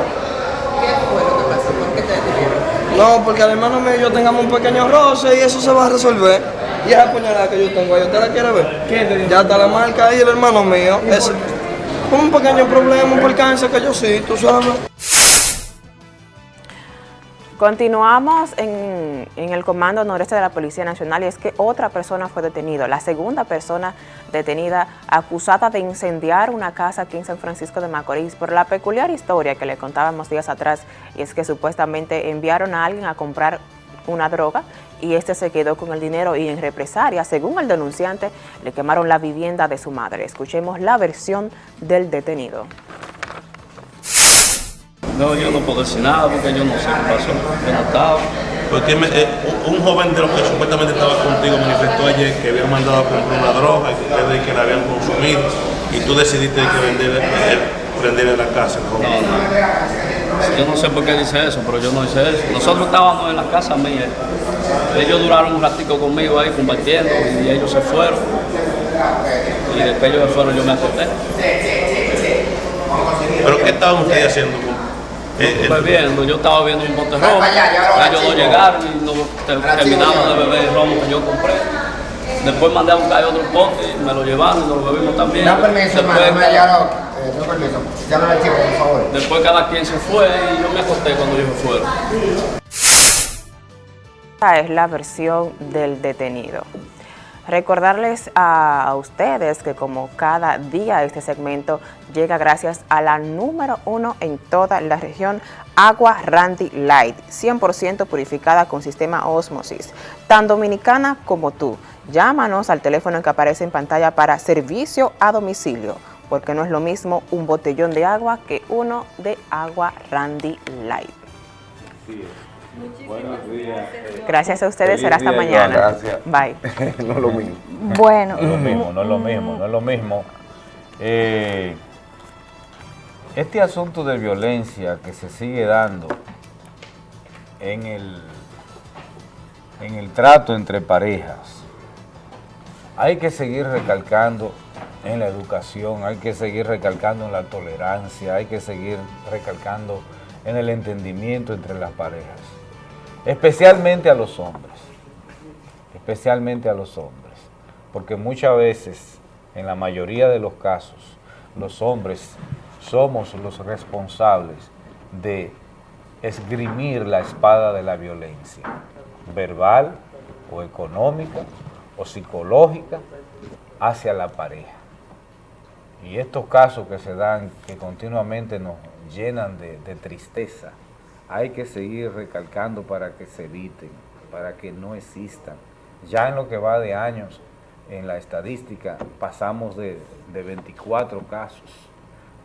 ¿Qué fue lo que pasó? ¿Por qué te detuvieron? No, porque al hermano mío y yo tengamos un pequeño roce y eso se va a resolver. Y esa puñalada que yo tengo ahí, ¿usted la quiere ver? Ya está la marca ahí, el hermano mío. Es un pequeño problema, un percance que yo sí, tú sabes. Continuamos en, en el Comando Noreste de la Policía Nacional y es que otra persona fue detenida, la segunda persona detenida acusada de incendiar una casa aquí en San Francisco de Macorís por la peculiar historia que le contábamos días atrás y es que supuestamente enviaron a alguien a comprar una droga y este se quedó con el dinero y en represalia, según el denunciante, le quemaron la vivienda de su madre. Escuchemos la versión del detenido. No, yo no puedo decir nada porque yo no sé qué pasó. Yo no estaba. Porque eh, un un joven de los que supuestamente estaba contigo manifestó ayer que habían mandado a comprar una droga y que ustedes que la habían consumido y tú decidiste que vender, eh, prenderle la casa. ¿no? Yo no sé por qué dice eso, pero yo no hice eso. Nosotros estábamos en la casa mía. Ellos duraron un ratico conmigo ahí compartiendo y ellos se fueron. Y después ellos se fueron, yo me acosté. ¿Pero qué estaban ustedes haciendo? Eh, eh, Bebiendo, yo estaba viendo un bote romo, ellos no llegaron y no ter- terminamos de beber el romo que yo compré. Después mandé a buscar otro pote, y me lo llevaron y nos lo bebimos también. Da permiso, hermano, ya eh, no permiso. Llámame al chico, por favor. después cada quien se fue y yo me acosté cuando ellos se fueron. Esta es la versión del detenido. Recordarles a, ustedes que como cada día este segmento llega gracias a la número uno en toda la región, Agua Randy Light, 100% purificada con sistema Osmosis, tan dominicana como tú. Llámanos al teléfono que aparece en pantalla para servicio a domicilio, porque no es lo mismo un botellón de agua que uno de agua Randy Light. Buenos días. Gracias a ustedes, Feliz será hasta mañana. Gracias. Bye. no es lo mismo. Bueno. No es lo mismo, no es lo mismo, no es lo mismo. Eh, este asunto de violencia que se sigue dando en el, en el trato entre parejas, hay que seguir recalcando en la educación, hay que seguir recalcando en la tolerancia, hay que seguir recalcando en el entendimiento entre las parejas, especialmente a los hombres, especialmente a los hombres, porque muchas veces, en la mayoría de los casos, los hombres somos los responsables de esgrimir la espada de la violencia, verbal o económica o psicológica hacia la pareja. Y estos casos que se dan, que continuamente nos llenan de, de tristeza, hay que seguir recalcando para que se eviten, para que no existan. Ya en lo que va de años, en la estadística, pasamos de, de 24 casos,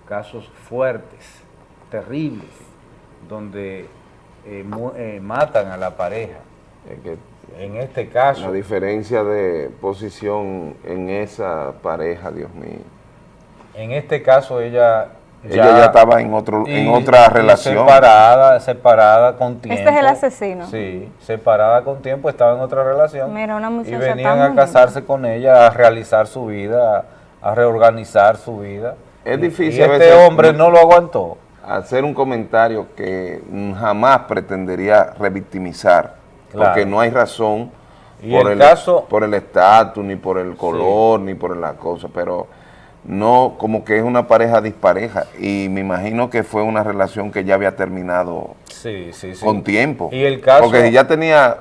casos fuertes, terribles, donde eh, eh, matan a la pareja. en este caso, La diferencia de posición en esa pareja, Dios mío. En este caso ella Ella ya estaba en otro- en otra relación. Separada, separada con tiempo. Este es el asesino. Sí, separada con tiempo, estaba en otra relación. Mira, una y muchacha venían tan a casarse con ella, a realizar su vida, a, reorganizar su vida. Es Y- difícil Y a este veces hombre no lo aguantó. Hacer un comentario que jamás pretendería revictimizar, Claro. porque no hay razón Y por el el caso- por el estatus, ni por el color, ni por la cosa, pero no como que es una pareja dispareja y me imagino que fue una relación que ya había terminado Sí, sí, sí. con tiempo. Y el caso... Porque si ya tenía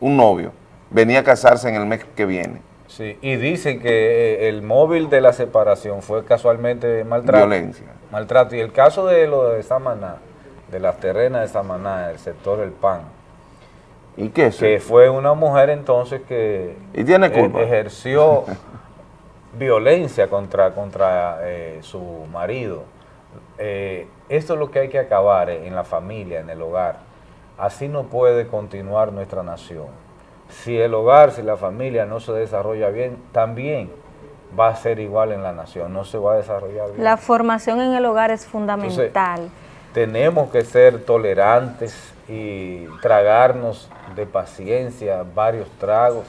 un novio, venía a casarse en el mes que viene. Sí, y dicen que eh, el móvil de la separación fue casualmente maltrato. Violencia. Maltrato. Y el caso de lo de Samaná, de las terrenas de Samaná, del sector El Pan. ¿Y qué es Que fue una mujer entonces que ¿Y tiene eh, culpa? ejerció violencia contra, contra eh, su marido. Eh, esto es lo que hay que acabar eh, en la familia, en el hogar. Así no puede continuar nuestra nación. Si el hogar, si la familia no se desarrolla bien, también va a ser igual en la nación, no se va a desarrollar bien. La formación en el hogar es fundamental. Tenemos que ser tolerantes y tragarnos de paciencia varios tragos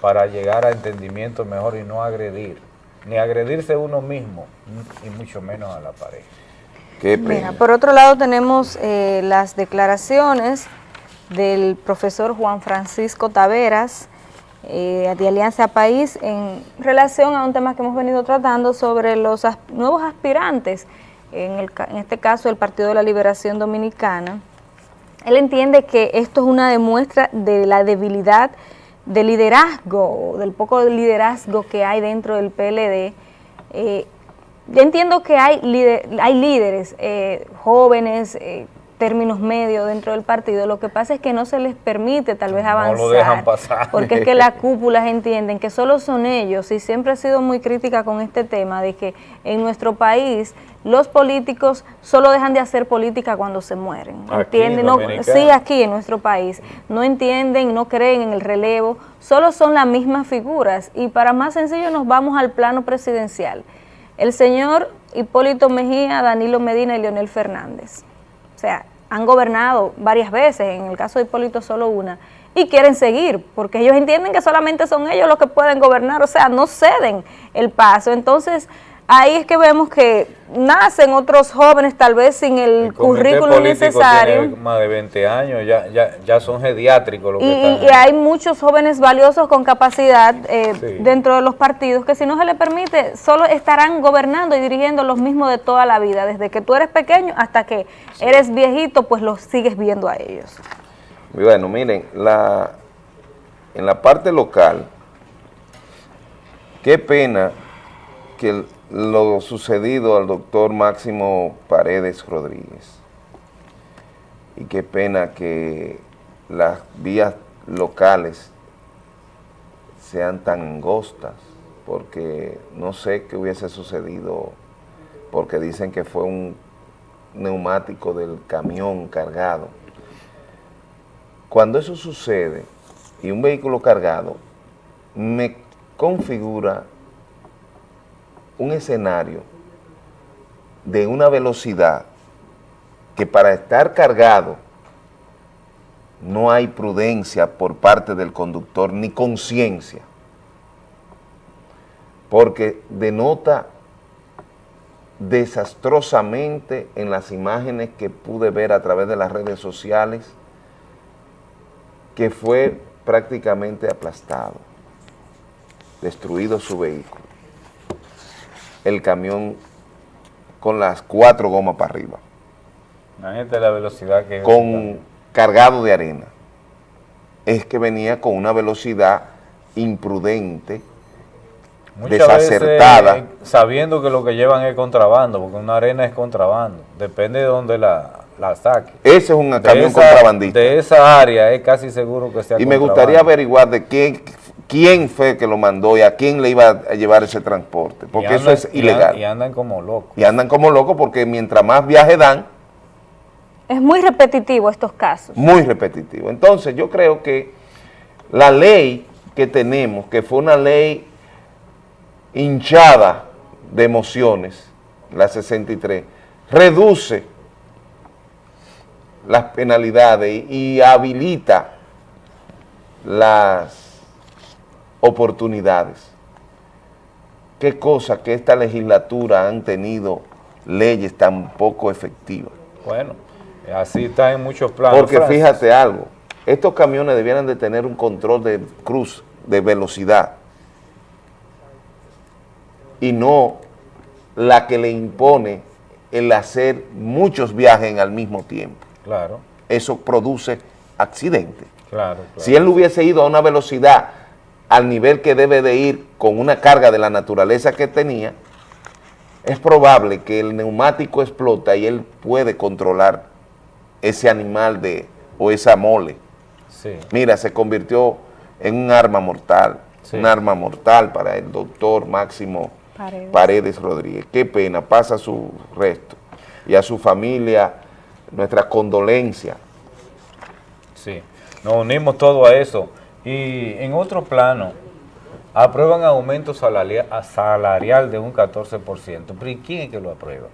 para llegar a entendimiento mejor y no agredir, ni agredirse uno mismo, y mucho menos a la pareja. Qué Mira, por otro lado tenemos eh, las declaraciones del profesor Juan Francisco Taveras eh, de Alianza País en relación a un tema que hemos venido tratando sobre los as- nuevos aspirantes, en, el ca- en este caso el Partido de la Liberación Dominicana. Él entiende que esto es una demuestra de la debilidad de liderazgo, del poco liderazgo que hay dentro del PLD. Eh, yo entiendo que hay, líder- hay líderes eh, jóvenes, eh, términos medios dentro del partido, lo que pasa es que no se les permite tal vez No avanzar. lo dejan pasar. Porque es que las cúpulas entienden que solo son ellos, y siempre he sido muy crítica con este tema, de que en nuestro país los políticos solo dejan de hacer política cuando se mueren. Aquí ¿Entienden? No- sí, aquí en nuestro país. No entienden, no creen en el relevo, solo son las mismas figuras. Y para más sencillo nos vamos al plano presidencial. El señor Hipólito Mejía, Danilo Medina y Leonel Fernández. O sea, han gobernado varias veces, en el caso de Hipólito solo una, y quieren seguir, porque ellos entienden que solamente son ellos los que pueden gobernar, o sea, no ceden el paso. Entonces, ahí es que vemos que nacen otros jóvenes tal vez sin el, currículum necesario. tiene más de 20 años, ya, ya, ya son geriátricos los Y, que y- están. y hay muchos jóvenes valiosos con capacidad eh, Sí. dentro de los partidos que si no se les permite, solo estarán gobernando y dirigiendo los mismos de toda la vida, desde que tú eres pequeño hasta que eres viejito, pues los sigues viendo a ellos. Bueno, miren, la, en la parte local, qué pena que el- lo sucedido al doctor Máximo Paredes Rodríguez. Y qué pena que las vías locales sean tan angostas, porque no sé qué hubiese sucedido, porque dicen que fue un neumático del camión cargado. Cuando eso sucede y un vehículo cargado, me configura un escenario de una velocidad que para estar cargado no hay prudencia por parte del conductor ni conciencia, porque denota desastrosamente en las imágenes que pude ver a través de las redes sociales que fue prácticamente aplastado, destruido su vehículo, el camión con las cuatro gomas para arriba, Imagínate la velocidad que con cargado de arena. Es que venía con una velocidad imprudente, Muchas desacertada. veces, sabiendo que lo que llevan es contrabando, porque una arena es contrabando, depende de dónde la, la saque. Ese es un De camión esa- contrabandista. De esa área es casi seguro que sea Y me gustaría averiguar de quién, quién fue que lo mandó y a quién le iba a llevar ese transporte, porque andan- eso es ilegal. Y andan como locos. Y andan como locos porque mientras más viaje dan, Es muy repetitivo estos casos. muy repetitivo. Entonces yo creo que la ley que tenemos, que fue una ley hinchada de emociones, la 63, reduce las penalidades y habilita las oportunidades. Qué cosa que esta legislatura han tenido leyes tan poco efectivas. Bueno, así está en muchos planos. Porque Francis. fíjate algo, estos camiones debieran de tener un control de cruz, de velocidad, y no la que le impone el hacer muchos viajes al mismo tiempo. Claro, Eso produce accidentes. claro, claro. Si él hubiese ido a una velocidad al nivel que debe de ir con una carga de la naturaleza que tenía, es probable que el neumático explota y él puede controlar ese animal de o esa mole. Sí. Mira, se convirtió en un arma mortal, Sí. un arma mortal para el doctor Máximo Paredes. Paredes Rodríguez. Qué pena, pasa su resto. Y a su familia, nuestra condolencia. Sí, nos unimos todo a eso. Y en otro plano, aprueban aumento salarial de un 14%. ¿Pero y quién es que lo aprueba?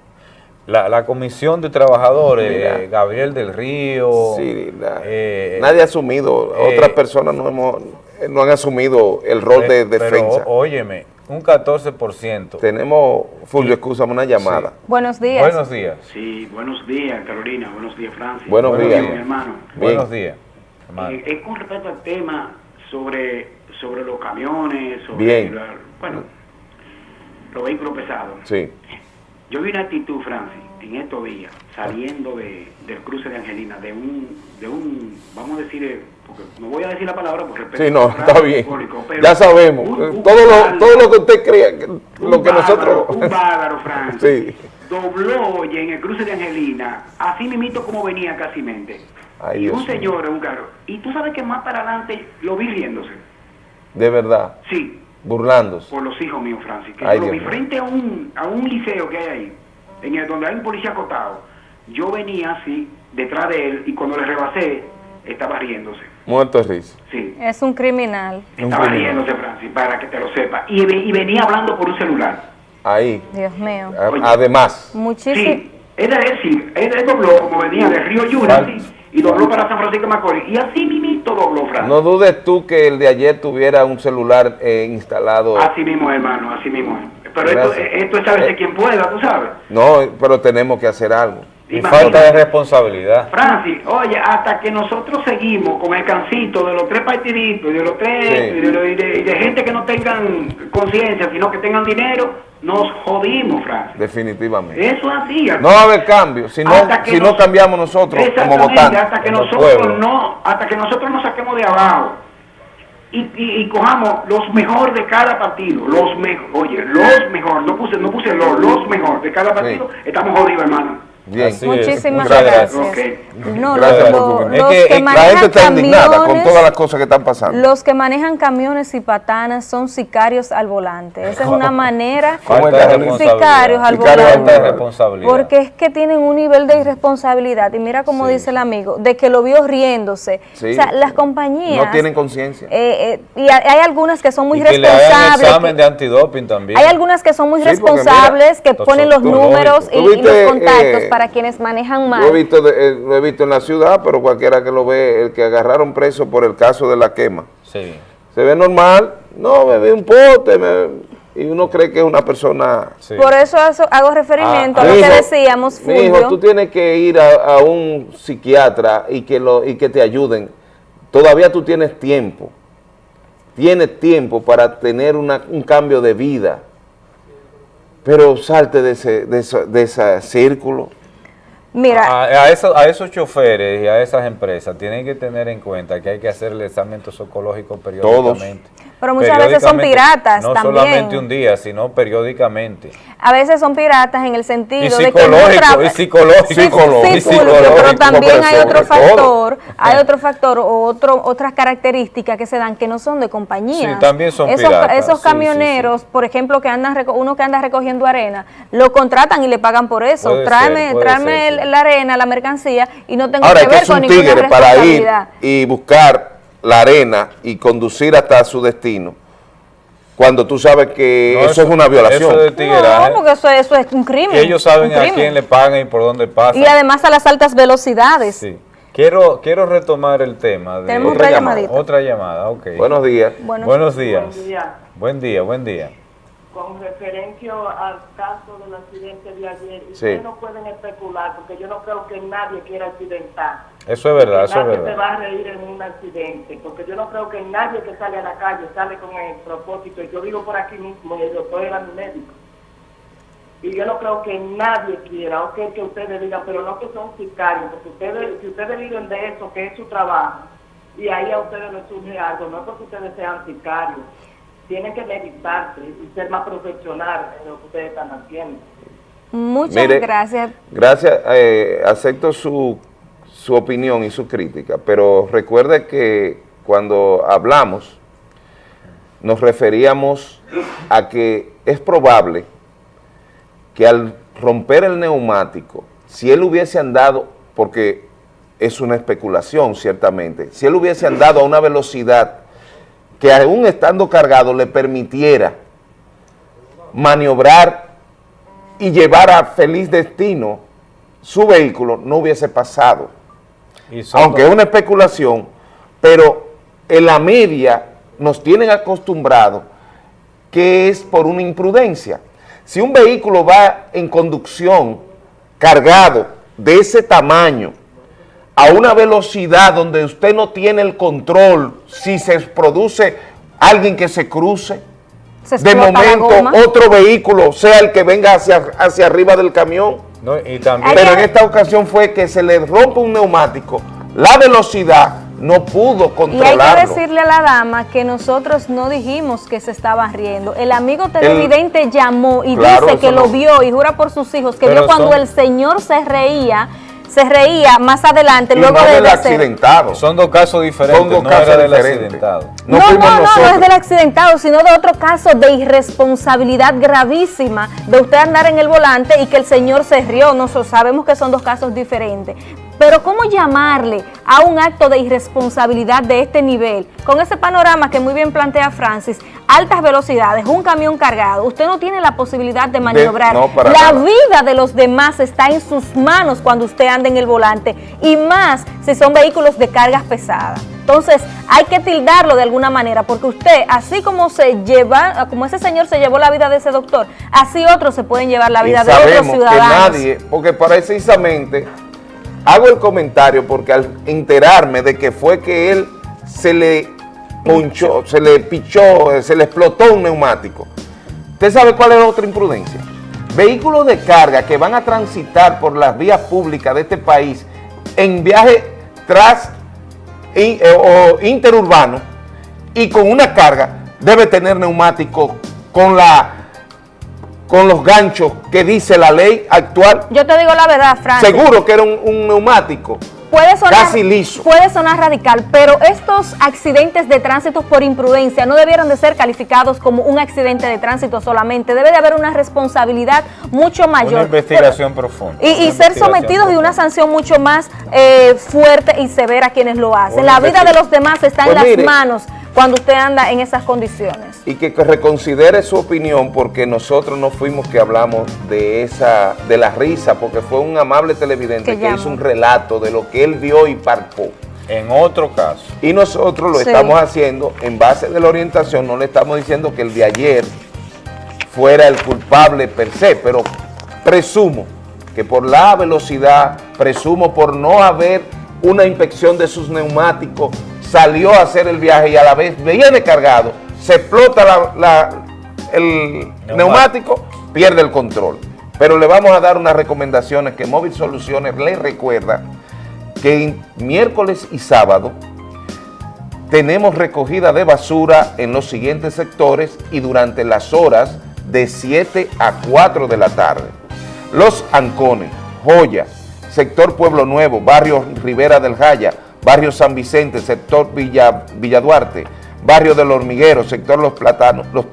La, la Comisión de Trabajadores, eh, Gabriel del Río. Sí, eh, Nadie ha asumido, eh, otras personas no, hemos, eh, no han asumido el rol de Pero, defensa. ó- óyeme, un 14%. Tenemos, Fulvio, escúchame una llamada. Buenos días. Buenos días. Sí, buenos días, Carolina. Buenos días, Francis. Buenos días. mi hermano. Buenos días. Eh, es con respecto al tema sobre, sobre los camiones, sobre Bien. la- bueno, los vehículos pesados. Sí, Yo vi una actitud, Francis, en estos días, saliendo de, del cruce de Angelina, de un, de un, vamos a decir, eh, porque no voy a decir la palabra por respeto sí, no, al está bien. público, pero Ya sabemos. un- un todo, lo, todo lo que usted crea, lo que nosotros... Un bárbaro, Francis. Sí. Dobló, oye, en el cruce de Angelina, así mismito como venía casi mente. Ay, y Dios un mío. señor en un carro. Y tú sabes que más para adelante lo vi riéndose. De verdad, Sí, burlándose. por los hijos míos, Francis. Que Ay, yo lo vi frente a un, a un liceo que hay ahí, en el donde hay un policía acotado. Yo venía así, detrás de él, y cuando le rebasé, estaba riéndose. Muerto de risa. Sí, Es un criminal. Un estaba criminal. riéndose, Francis, para que te lo sepa. Y, ve- y venía hablando por un celular. Ahí. Dios mío. A- Además, Muchísimo. Sí, era él, sí, él, él dobló como venía de Río Yuna, sí, y dobló para San Francisco de Macorís. Y así mismito dobló, Francis. no dudes tú que el de ayer tuviera un celular eh, instalado. Así mismo, hermano, así mismo. pero esto, Gracias. esto es saberse quién pueda, tú sabes. No, pero tenemos que hacer algo. Y falta de responsabilidad. Francis, oye, hasta que nosotros seguimos con el cancito de los tres partiditos, de los tres, Sí. y, de, gente que no tengan conciencia, sino que tengan dinero, nos jodimos, Francis. Definitivamente. Eso es así. No va a haber cambio si no, si no cambiamos nosotros como votantes. hasta que nosotros no, hasta que nosotros nos saquemos de abajo y, y, y cojamos los mejor de cada partido, los mejor, oye, los mejor, no puse, no puse los, los mejor de cada partido, estamos jodidos, hermano. Bien. Así es. Muchísimas gracias. No, Gracias lo- por tu lo- opinión. los Es que, que la manejan gente está indignada con camiones- todas las cosas que están pasando. Los que manejan camiones y patanas son sicarios al volante. Esa es una manera ¿Cómo es Falta de sicarios al volante. Falta de responsabilidad. Porque es que tienen un nivel de irresponsabilidad. Y mira como dice el amigo, de que lo vio riéndose. Sí. o sea, las compañías... No tienen conciencia. eh, eh, y hay hay algunas que son muy y que le hagan responsables. examen que- de antidoping también. hay algunas que son muy Sí, responsables, que ponen los números y, ¿Tú y los contactos eh, para quienes manejan Lo he, mal. visto de- eh, lo he visto en la ciudad, pero cualquiera que lo ve, el que agarraron preso por el caso de la quema. Sí. Se ve normal, no, bebí un pote, me- y uno cree que es una persona... sí. Por eso hago- referimiento a lo Mijo, que decíamos, Fulvio. tú tienes que ir a, a un psiquiatra y que, lo, y que te ayuden. Todavía tú tienes tiempo. Tienes tiempo para tener una- un cambio de vida. Pero salte de ese, de ese, de ese círculo. Mira, A, a esos, a esos choferes y a esas empresas tienen que tener en cuenta que hay que hacer el examen toxicológico periódicamente. Pero muchas veces son piratas No también. solamente un día, sino periódicamente. a veces son piratas en el sentido Y de que no y psicológico, Sí, psicológico, y psicológico, pero también hay otro todo. factor, hay otro factor o otro, otras características que se dan que no son de compañías. Sí, también son esos, piratas, Esos sí, camioneros, por ejemplo, que andan uno que anda recogiendo arena, lo contratan y le pagan por eso. Puede tráeme, ser, tráeme la arena, la mercancía y no tengo Ahora que hay que ver ser con un ninguna tigre para ir y buscar la arena y conducir hasta su destino. Cuando tú sabes que No, eso, es una violación. Eso de tigueraje, No, porque eso, eso es un crimen. que ellos saben a quién le pagan y por dónde pasan. Y además a las altas velocidades. Sí. Quiero, quiero retomar el tema de Tenemos otra llamadita. Otra llamada, ok. Buenos días. Buenos- Buenos días. Buen día. Buen día, buen día. Con referencia al caso del accidente de ayer, Sí. ustedes no pueden especular porque yo no creo que nadie quiera accidentar. Eso es verdad, Que eso es nadie se verdad. va a reír en un accidente, porque yo no creo que nadie que sale a la calle sale con el propósito. Yo vivo por aquí mismo y el doctor era mi médico. Y yo no creo que nadie quiera, o que, que ustedes digan, pero no que son sicarios, porque ustedes, si ustedes viven de eso, que es su trabajo, y ahí a ustedes les surge algo, no es porque ustedes sean sicarios, tienen que meditarse y ser más profesionales en lo que ustedes están haciendo. Muchas Mire, gracias. Gracias, eh, acepto su, su opinión y su crítica, pero recuerde que cuando hablamos nos referíamos a que es probable que al romper el neumático, si él hubiese andado, porque es una especulación ciertamente, si él hubiese andado a una velocidad que aún estando cargado le permitiera maniobrar y llevar a feliz destino su vehículo, no hubiese pasado. Aunque es una especulación, pero en la media nos tienen acostumbrados que es por una imprudencia. Si un vehículo va en conducción cargado de ese tamaño, a una velocidad donde usted no tiene el control, si se produce alguien que se cruce, Se de momento otro vehículo sea el que venga hacia, hacia arriba del camión. No, y también, Hay Pero en esta ocasión fue que se le rompe un neumático, la velocidad no pudo Y hay que controlarlo. decirle a la dama que nosotros no dijimos que se estaba riendo. El amigo televidente llamó y Claro, dice que lo vio y jura por sus hijos que Pero vio cuando son- el señor se reía, se reía más adelante, Y luego no de, del accidentado. son dos casos diferentes, Son dos no casos era del accidentado. No, No, no, no, es del accidentado, sino de otro caso de irresponsabilidad gravísima de usted andar en el volante y que el señor se rió. Nosotros sabemos que son dos casos diferentes. Pero ¿cómo llamarle a un acto de irresponsabilidad de este nivel? Con ese panorama que muy bien plantea Francis, altas velocidades, un camión cargado, usted no tiene la posibilidad de maniobrar. no, para la nada. vida de los demás está en sus manos cuando usted anda en el volante y más si son vehículos de cargas pesadas. Entonces, hay que tildarlo de alguna manera, porque usted, así como se lleva, como ese señor se llevó la vida de ese doctor, así otros se pueden llevar la vida y de otros sabemos que ciudadanos. nadie, porque precisamente hago el comentario porque al enterarme de que fue que él se le ponchó, se le pichó, se le explotó un neumático. ¿Usted sabe cuál es la otra imprudencia? Vehículos de carga que van a transitar por las vías públicas de este país en viaje tras eh, o interurbano y con una carga debe tener neumático con la con los ganchos que dice la ley actual. Yo te digo la verdad, Francis. Seguro que era un, un neumático Puede sonar, casi liso. puede sonar radical, pero estos accidentes de tránsito por imprudencia no debieron de ser calificados como un accidente de tránsito solamente. Debe de haber una responsabilidad mucho mayor. Una investigación profunda. Y, ser sometidos y una sanción mucho más eh, fuerte y severa a quienes lo hacen. Una La vida de los demás está en Pues las mire. manos cuando usted anda en esas condiciones. y que reconsidere su opinión porque nosotros no fuimos que hablamos de esa de la risa porque fue un amable televidente Que hizo un relato de lo que él vio y palpó. En otro caso. Y nosotros lo Sí. estamos haciendo en base de la orientación, no le estamos diciendo que el de ayer fuera el culpable per se, pero presumo que por la velocidad, presumo por no haber una inspección de sus neumáticos, salió a hacer el viaje y a la vez viene cargado, se explota la- la- el neumático, pierde el control. Pero le vamos a dar unas recomendaciones que Móvil Soluciones le recuerda que miércoles y sábado tenemos recogida de basura en los siguientes sectores y durante las horas de 7 a 4 de la tarde. Los Ancones, Joya, sector Pueblo Nuevo, barrio Rivera del Jaya, barrio San Vicente, sector Villa, Villa Duarte, barrio del Hormiguero, sector Los Platanos, Los,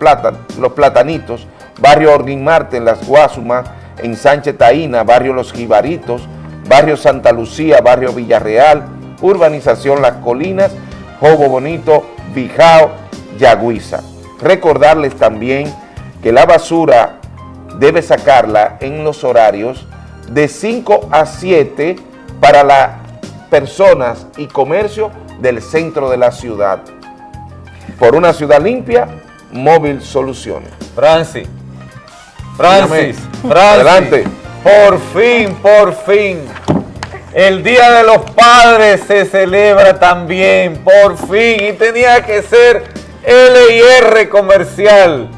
Los Platanitos, barrio Orguín Marte en Las Guasumas, en Sánchez Taína, barrio Los Jibaritos, barrio Santa Lucía, barrio Villarreal, urbanización Las Colinas, Jobo Bonito, Bijao, Yagüiza. Recordarles también que la basura debe sacarla en los horarios de 5 a 7 para las personas y comercio del centro de la ciudad. Por una ciudad limpia, Móvil Soluciones. Francis, Francis. Francis, Adelante. por fin, por fin, el Día de los Padres se celebra también, por fin, y tenía que ser L&R comercial,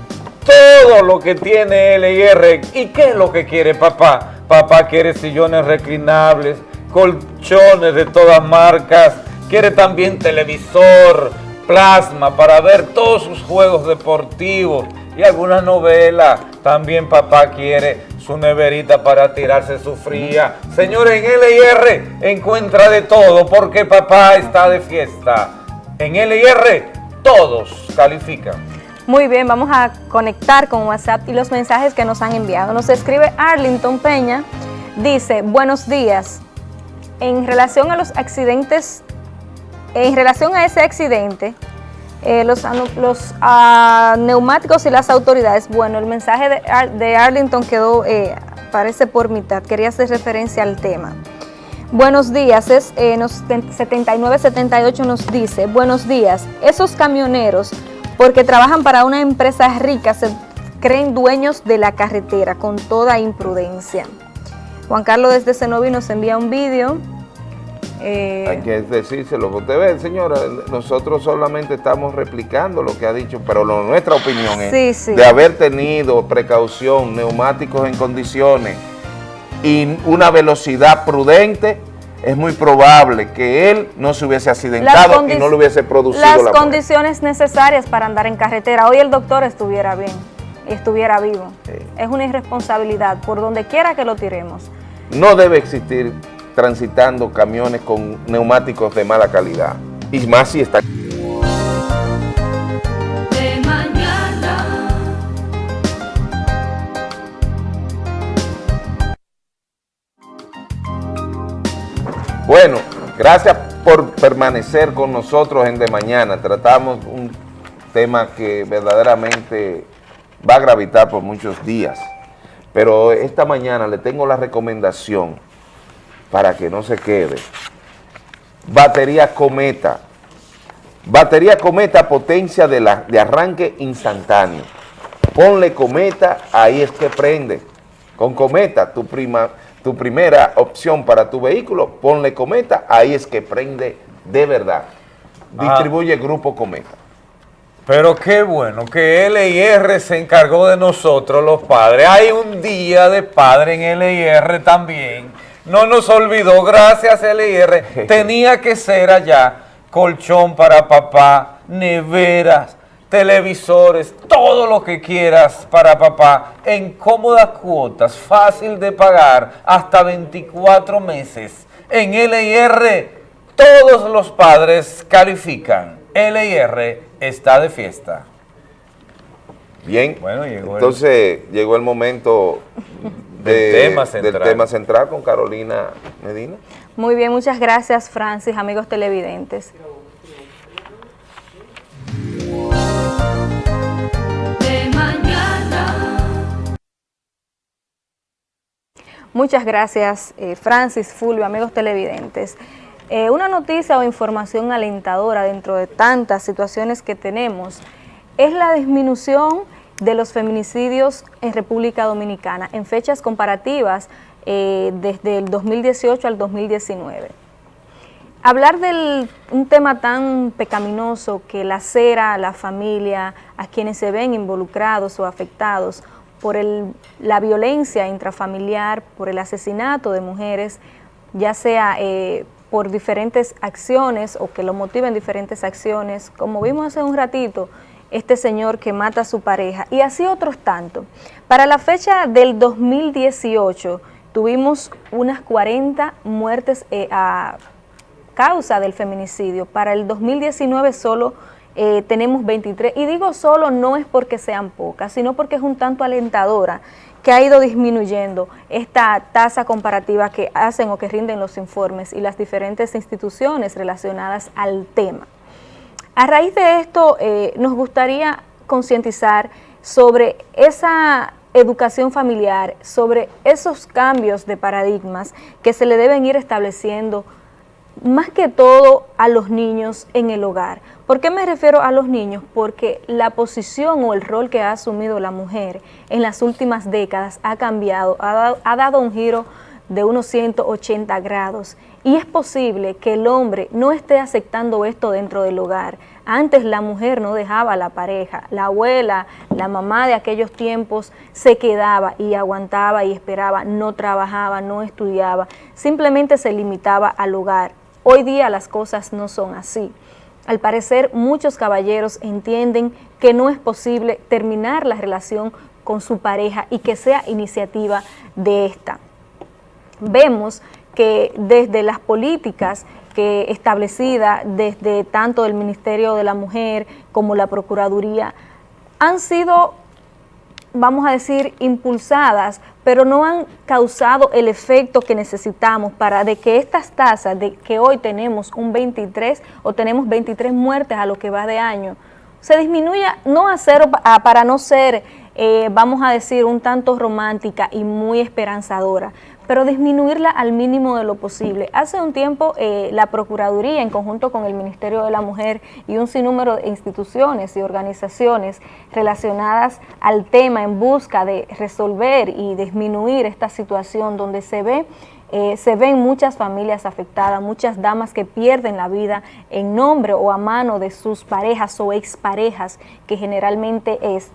todo lo que tiene L&R, ¿y qué es lo que quiere papá? Papá quiere sillones reclinables, colchones de todas marcas, quiere también televisor, plasma para ver todos sus juegos deportivos y alguna novela. También papá quiere su neverita para tirarse su fría. Señores, en L&R encuentra de todo porque papá está de fiesta. En L&R todos califican. Muy bien, vamos a conectar con WhatsApp y los mensajes que nos han enviado. Nos escribe Arlington Peña, dice, buenos días. En relación a los accidentes, en relación a ese accidente, eh, los, ah, neumáticos y las autoridades, bueno, el mensaje de Arlington quedó, eh, parece por mitad, quería hacer referencia al tema. Buenos días, es, eh, nos, 7978 nos dice, buenos días, esos camioneros, porque trabajan para una empresa rica, se creen dueños de la carretera con toda imprudencia. Juan Carlos desde Cenoví nos envía un vídeo. Eh, Hay que decírselo. Usted ve, señora, nosotros solamente estamos replicando lo que ha dicho, pero lo- nuestra opinión es Sí, sí. de haber tenido precaución, neumáticos en condiciones y una velocidad prudente, es muy probable que él no se hubiese accidentado y no le hubiese producido las la muerte. condiciones necesarias para andar en carretera. Hoy el doctor estuviera bien y estuviera vivo. Es una irresponsabilidad por donde quiera que lo tiremos. No debe existir transitando camiones con neumáticos de mala calidad. Y más si está... Bueno, gracias por permanecer con nosotros en De Mañana. Tratamos un tema que verdaderamente va a gravitar por muchos días. Pero esta mañana le tengo la recomendación para que no se quede. Batería Cometa. Batería Cometa potencia de, la, de arranque instantáneo. Ponle Cometa, ahí es que prende. Con Cometa, tu, prima, tu primera opción para tu vehículo, ponle Cometa, ahí es que prende de verdad. Distribuye Grupo Cometa. Pero qué bueno que LIR se encargó de nosotros los padres. Hay un día de padre en LIR también. No nos olvidó, gracias LIR. Tenía que ser allá colchón para papá, neveras, televisores, todo lo que quieras para papá en cómodas cuotas, fácil de pagar, hasta 24 meses. En LIR todos los padres califican. LIR está de fiesta. Bien, Bueno, llegó el- entonces llegó el momento Del de- tema central. del tema central con Carolina Medina. Muy bien, muchas gracias Francis, amigos televidentes. De mañana. Muchas gracias eh, Francis, Fulvio, amigos televidentes. Eh, una noticia o información alentadora dentro de tantas situaciones que tenemos es la disminución de los feminicidios en República Dominicana en fechas comparativas eh, desde el 2018 al 2019. Hablar de un tema tan pecaminoso que lacera a la familia, a quienes se ven involucrados o afectados por el- la violencia intrafamiliar, por el asesinato de mujeres, ya sea eh, por diferentes acciones o que lo motiven diferentes acciones, como vimos hace un ratito, este señor que mata a su pareja, y así otros tantos. Para la fecha del 2018 tuvimos unas 40 muertes eh, a causa del feminicidio. Para el 2019 solo eh, tenemos 23, y digo solo no es porque sean pocas, sino porque es un tanto alentadora que ha ido disminuyendo esta tasa comparativa que hacen o que rinden los informes y las diferentes instituciones relacionadas al tema. A raíz de esto, eh, nos gustaría concientizar sobre esa educación familiar, sobre esos cambios de paradigmas que se le deben ir estableciendo más que todo a los niños en el hogar. ¿Por qué me refiero a los niños? Porque la posición o el rol que ha asumido la mujer en las últimas décadas ha cambiado, ha dado, ha dado un giro de unos 180 grados y es posible que el hombre no esté aceptando esto dentro del hogar. Antes la mujer no dejaba la pareja, la abuela, la mamá de aquellos tiempos se quedaba y aguantaba y esperaba, no trabajaba, no estudiaba, simplemente se limitaba al hogar. Hoy día las cosas no son así. Al parecer muchos caballeros entienden que no es posible terminar la relación con su pareja y que sea iniciativa de esta vemos que desde las políticas que establecidas desde tanto el Ministerio de la Mujer como la Procuraduría han sido, vamos a decir, impulsadas, pero no han causado el efecto que necesitamos para de que estas tasas, de que hoy tenemos un 23 o tenemos 23 muertes a lo que va de año, se disminuya no a cero a- para no ser, eh, vamos a decir, un tanto romántica y muy esperanzadora, pero disminuirla al mínimo de lo posible. Hace un tiempo eh, la Procuraduría, en conjunto con el Ministerio de la Mujer y un sinnúmero de instituciones y organizaciones relacionadas al tema en busca de resolver y disminuir esta situación donde se ve eh, se ven muchas familias afectadas, muchas damas que pierden la vida en nombre o a mano de sus parejas o exparejas, que generalmente es.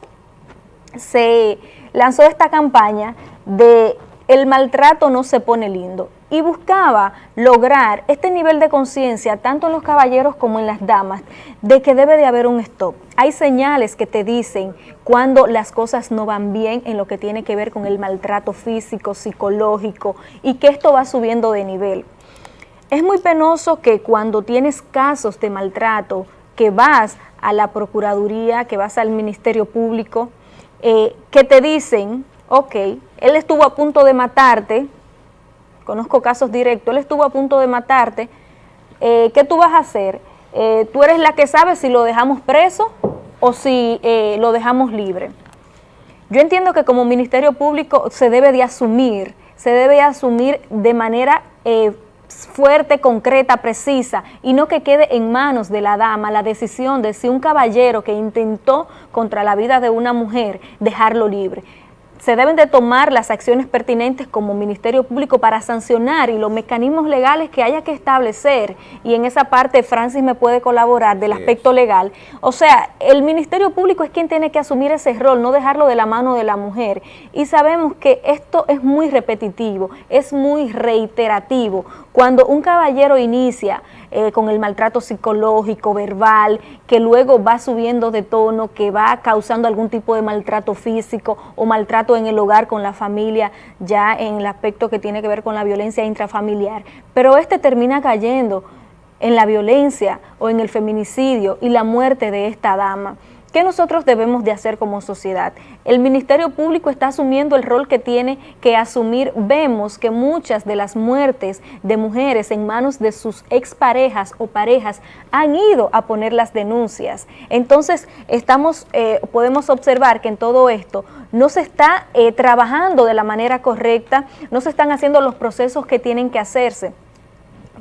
Se lanzó esta campaña de el maltrato no se pone lindo y buscaba lograr este nivel de conciencia tanto en los caballeros como en las damas de que debe de haber un stop. Hay señales que te dicen cuando las cosas no van bien en lo que tiene que ver con el maltrato físico, psicológico y que esto va subiendo de nivel. Es muy penoso que cuando tienes casos de maltrato, que vas a la Procuraduría, que vas al Ministerio Público, eh, que te dicen, ok, él estuvo a punto de matarte, conozco casos directos, él estuvo a punto de matarte, eh, ¿qué tú vas a hacer? Eh, tú eres la que sabe si lo dejamos preso o si eh, lo dejamos libre. Yo entiendo que como Ministerio Público se debe de asumir, se debe de asumir de manera fuerte, concreta, precisa, y no que quede en manos de la dama la decisión de si un caballero que intentó contra la vida de una mujer, dejarlo libre se deben de tomar las acciones pertinentes como Ministerio Público para sancionar y los mecanismos legales que haya que establecer y en esa parte Francis me puede colaborar del aspecto legal. O sea, el Ministerio Público es quien tiene que asumir ese rol, no dejarlo de la mano de la mujer. Y sabemos que esto es muy repetitivo, es muy reiterativo. Cuando un caballero inicia eh, con el maltrato psicológico, verbal, que luego va subiendo de tono, que va causando algún tipo de maltrato físico o maltrato en el hogar con la familia, ya en el aspecto que tiene que ver con la violencia intrafamiliar. Pero este termina cayendo en la violencia o en el feminicidio y la muerte de esta dama. ¿Qué nosotros debemos de hacer como sociedad? El Ministerio Público está asumiendo el rol que tiene que asumir. Vemos que muchas de las muertes de mujeres en manos de sus exparejas o parejas han ido a poner las denuncias. Entonces, estamos, eh, podemos observar que en todo esto no se está eh, trabajando de la manera correcta, no se están haciendo los procesos que tienen que hacerse.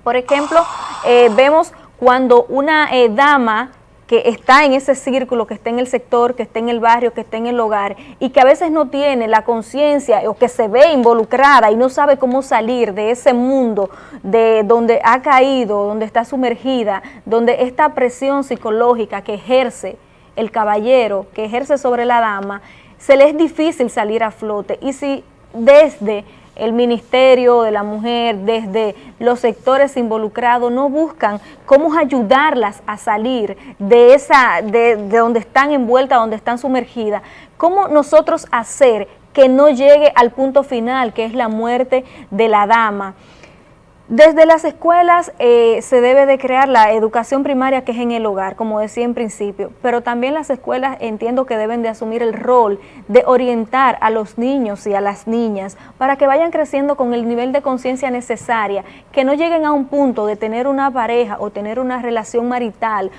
Por ejemplo, eh, vemos cuando una dama que está en ese círculo, que está en el sector, que está en el barrio, que está en el hogar y que a veces no tiene la conciencia o que se ve involucrada y no sabe cómo salir de ese mundo de donde ha caído, donde está sumergida, donde esta presión psicológica que ejerce el caballero, que ejerce sobre la dama, se le es difícil salir a flote. Y si desde el Ministerio de la Mujer, desde los sectores involucrados, no buscan cómo ayudarlas a salir de, esa, de, de donde están envueltas, donde están sumergidas, cómo nosotros hacer que no llegue al punto final, que es la muerte de la dama. Desde las escuelas eh, se debe de crear la educación primaria que es en el hogar, como decía en principio, pero también las escuelas entiendo que deben de asumir el rol de orientar a los niños y a las niñas para que vayan creciendo con el nivel de conciencia necesaria, que no lleguen a un punto de tener una pareja o tener una relación marital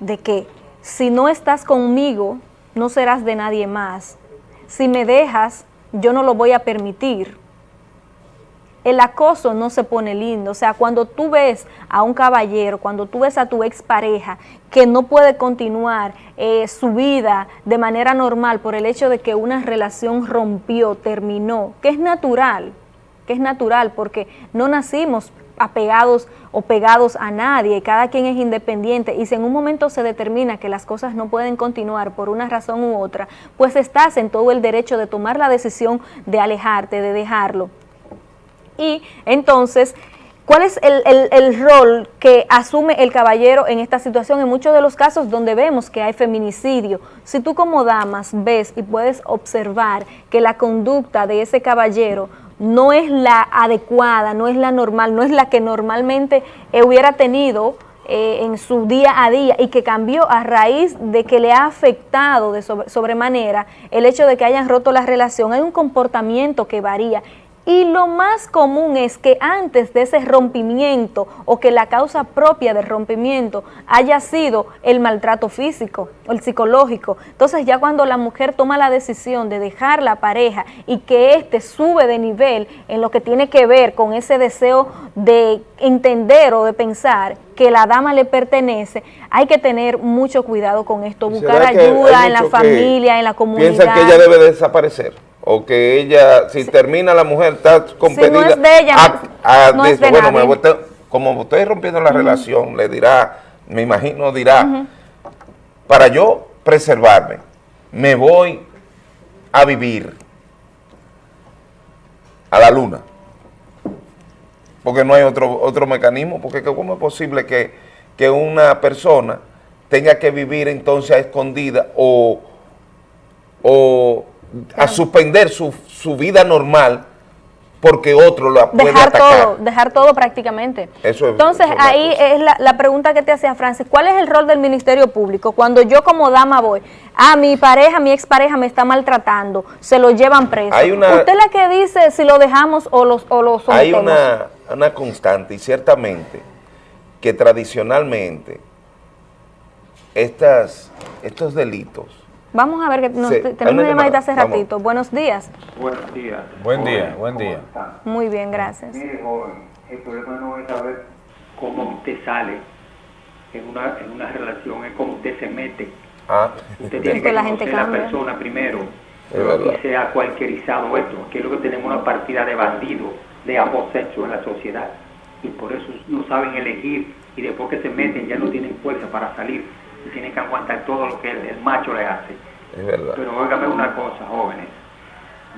de que si no estás conmigo no serás de nadie más, si me dejas yo no lo voy a permitir el acoso no se pone lindo. O sea, cuando tú ves a un caballero, cuando tú ves a tu expareja que no puede continuar eh, su vida de manera normal por el hecho de que una relación rompió, terminó, que es natural, que es natural porque no nacimos apegados o pegados a nadie, cada quien es independiente y si en un momento se determina que las cosas no pueden continuar por una razón u otra, pues estás en todo el derecho de tomar la decisión de alejarte, de dejarlo y entonces, ¿cuál es el, rol que asume el caballero en esta situación? En muchos de los casos donde vemos que hay feminicidio, si tú como damas ves y puedes observar que la conducta de ese caballero no es la adecuada, no es la normal, no es la que normalmente hubiera tenido eh, en su día a día y que cambió a raíz de que le ha afectado de sobremanera el hecho de que hayan roto la relación, hay un comportamiento que varía y lo más común es que antes de ese rompimiento o que la causa propia del rompimiento haya sido el maltrato físico o el psicológico. Entonces ya cuando la mujer toma la decisión de dejar la pareja y que éste sube de nivel en lo que tiene que ver con ese deseo de entender o de pensar que la dama le pertenece, hay que tener mucho cuidado con esto, buscar ayuda en la familia, en la comunidad. Piensa que ella debe desaparecer o que ella, si termina la mujer, está competida. Si no es de ella, a, no es de bueno, nadie. me como estoy rompiendo la relación, le dirá, me imagino dirá, para yo preservarme, me voy a vivir a la luna. Porque no hay otro, otro mecanismo, porque que ¿cómo es posible que, que una persona tenga que vivir entonces a escondida o, o a suspender su, su vida normal porque otro la puede Dejar atacar. todo, dejar todo prácticamente. Eso es- Entonces, eso es una ahí es la, la pregunta que te hacía Francis, ¿cuál es el rol del Ministerio Público? Cuando yo como dama voy, a mi pareja, mi expareja me está maltratando, se lo llevan preso. Hay una- ¿Usted es la que dice si lo dejamos o, los, o lo sometemos? Hay una, una constante y ciertamente que tradicionalmente estas, estos delitos Vamos a ver, que nos- Sí, tenemos una llamadita llamada, hace vamos. ratito. Buenos días. Buenos días. Buen día, Joven, buen día. Muy bien, gracias. Mire, joven, el problema no es saber cómo usted sale en una, en una relación, es cómo usted se mete. Ah, Usted tiene que que la gente conocer a la persona primero. Es verdad. Y se ha cualquierizado esto. Aquí es lo que tenemos una partida de bandidos, de ambos sexos en la sociedad. Y por eso no saben elegir. Y después que se meten ya no tienen fuerza para salir. Y tienen que aguantar todo lo que el, el macho le hace. es verdad. Pero óigame una cosa, jóvenes.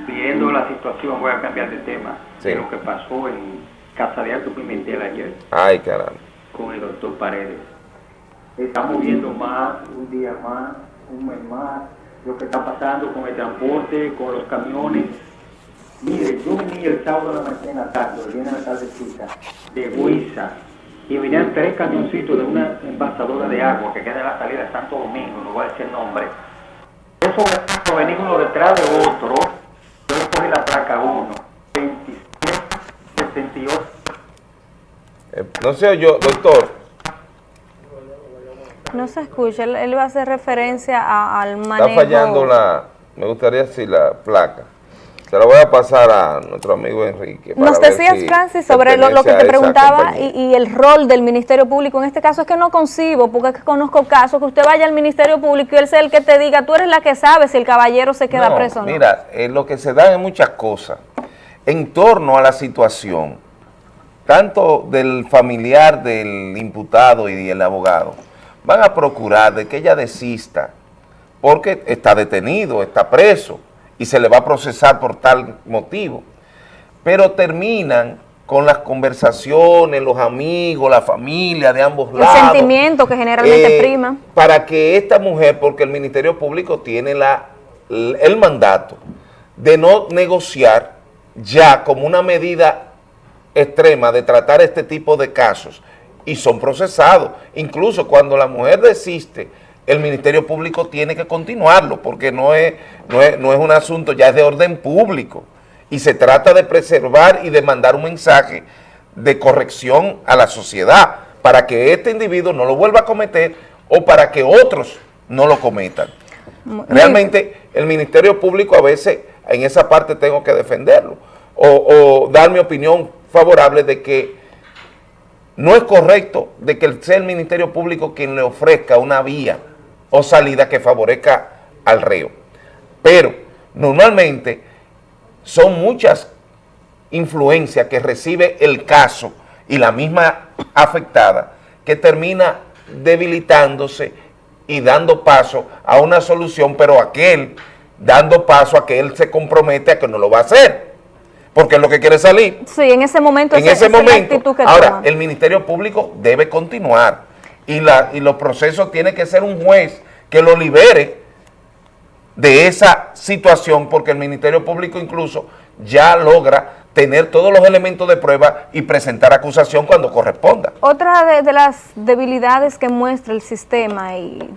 Viendo la situación, voy a cambiar de tema, Sí. de lo que pasó en Casa de Alto Pimentel ayer Ay, caramba. con el doctor Paredes. Estamos viendo más, un día más, un mes más, lo que está pasando con el transporte, con los camiones. Mire, yo vení el sábado de la mañana tarde, en la tardecita, de Huiza, y venían tres camioncitos de una envasadora de agua que queda en la salida de Santo Domingo, no voy a decir el nombre. Esos carros venían uno detrás de otro, yo le cogí la placa 1, 27, 78, Eh, no sé yo, doctor, No se escucha, él, él va a hacer referencia a- al manejo. está fallando la, me gustaría decir la placa. Se la voy a pasar a nuestro amigo Enrique. Nos decías, si Francis, sobre lo, lo que te preguntaba y, y el rol del Ministerio Público. En este caso es que no concibo, porque es que conozco casos que usted vaya al Ministerio Público y él sea el que te diga, tú eres la que sabe si el caballero se queda No, preso o no. Mira, eh, lo que se da es muchas cosas en torno a la situación, tanto del familiar del imputado y del abogado, van a procurar de que ella desista, porque está detenido, está preso, y se le va a procesar por tal motivo. Pero terminan con las conversaciones, los amigos, la familia de ambos el lados. sentimiento que generalmente Eh, prima. Para que esta mujer, porque el Ministerio Público tiene la, el mandato de no negociar ya como una medida extrema de tratar este tipo de casos y son procesados. Incluso cuando la mujer desiste, el Ministerio Público tiene que continuarlo porque no es, no es, no es un asunto, ya es de orden público y se trata de preservar y de mandar un mensaje de corrección a la sociedad para que este individuo no lo vuelva a cometer o para que otros no lo cometan. Realmente el Ministerio Público a veces en esa parte tengo que defenderlo o, o dar mi opinión favorable de que no es correcto de que sea el Ministerio Público quien le ofrezca una vía o salida que favorezca al reo. Pero normalmente son muchas influencias que recibe el caso y la misma afectada que termina debilitándose y dando paso a una solución, pero aquel dando paso a que él se compromete a que no lo va a hacer, porque es lo que quiere salir. Sí, en ese momento En ese esa es la momento, actitud que ahora, toma. el Ministerio Público debe continuar y, la, y los procesos tiene que ser un juez que lo libere de esa situación, porque el Ministerio Público incluso ya logra tener todos los elementos de prueba y presentar acusación cuando corresponda. Otra de, de las debilidades que muestra el sistema, y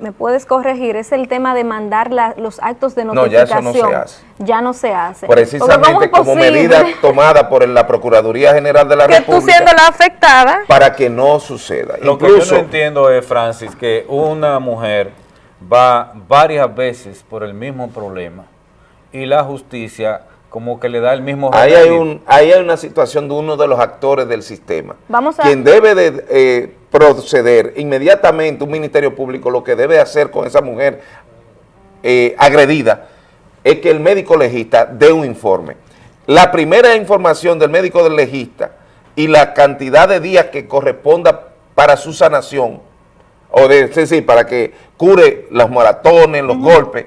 me puedes corregir, es el tema de mandar la- los actos de No, ya eso notificación. no se hace. Ya no se hace. Porque ¿cómo Precisamente como posible medida tomada por la Procuraduría General de la que tú República siendo la afectada, para que no suceda. Lo que yo no entiendo es, Francis, que una mujer va varias veces por el mismo problema y la justicia como que le da el mismo ahí hay, un, ahí hay una situación de uno de los actores del sistema. vamos a... Quien debe de eh, proceder inmediatamente, un Ministerio Público, lo que debe hacer con esa mujer eh, agredida, es que el médico legista dé un informe. La primera información del médico del legista y la cantidad de días que corresponda para su sanación, o de, sí, sí, para que cure los maratones, los golpes,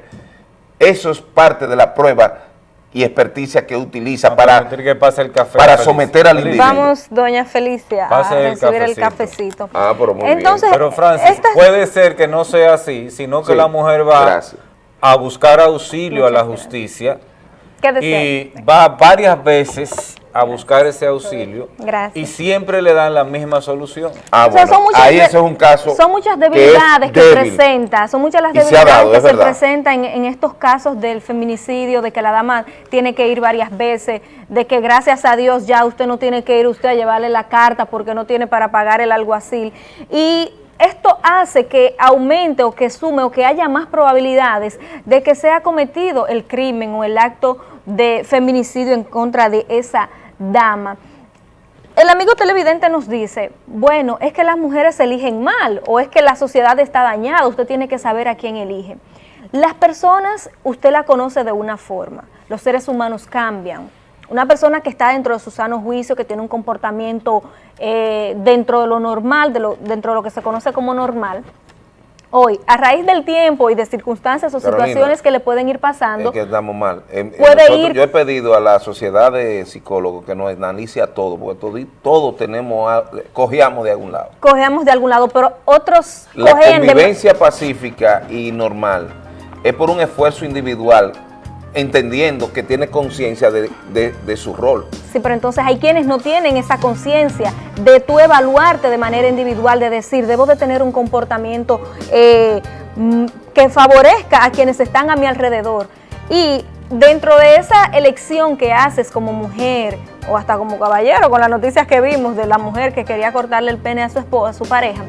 eso es parte de la prueba y experticia que utiliza para, permitir que pase el café, para Felicia. someter al individuo. Vamos, doña Felicia, Pase a el recibir el cafecito. cafecito. Ah, pero muy Entonces, Pero Francis, esta- puede ser que no sea así, sino que Sí, la mujer va gracias. a buscar auxilio a la justicia ¿Qué desea? y va varias veces a buscar ese auxilio Gracias. y siempre le dan la misma solución. Ah, O sea, son muchas de- Son muchas debilidades que, presenta, son muchas las se debilidades dado, que es se presentan en, en estos casos del feminicidio, de que la dama tiene que ir varias veces, de que gracias a Dios ya usted no tiene que ir usted a llevarle la carta porque no tiene para pagar el alguacil. Y esto hace que aumente o que sume o que haya más probabilidades de que sea cometido el crimen o el acto de feminicidio en contra de esa dama. El amigo televidente nos dice, bueno, es que las mujeres eligen mal o es que la sociedad está dañada, usted tiene que saber a quién elige. Las personas, usted la conoce de una forma, los seres humanos cambian. Una persona que está dentro de su sano juicio, que tiene un comportamiento eh, dentro de lo normal, dentro de lo que se conoce como normal, hoy, a raíz del tiempo y de circunstancias o Carolina, situaciones que le pueden ir pasando, Es que estamos mal. En- en Puede nosotros- ir- Yo he pedido a la sociedad de psicólogos que nos analice a todo, porque todo, todos tenemos, a- cogíamos de algún lado. cogemos de algún lado, pero otros La de- convivencia pacífica y normal es por un esfuerzo individual, entendiendo que tiene conciencia de, de- su rol. Sí, pero entonces hay quienes no tienen esa conciencia de tú evaluarte de manera individual, de decir, debo de tener un comportamiento eh, mm, que favorezca a quienes están a mi alrededor. Y dentro de esa elección que haces como mujer o hasta como caballero, con las noticias que vimos de la mujer que quería cortarle el pene a su esposa, a su pareja,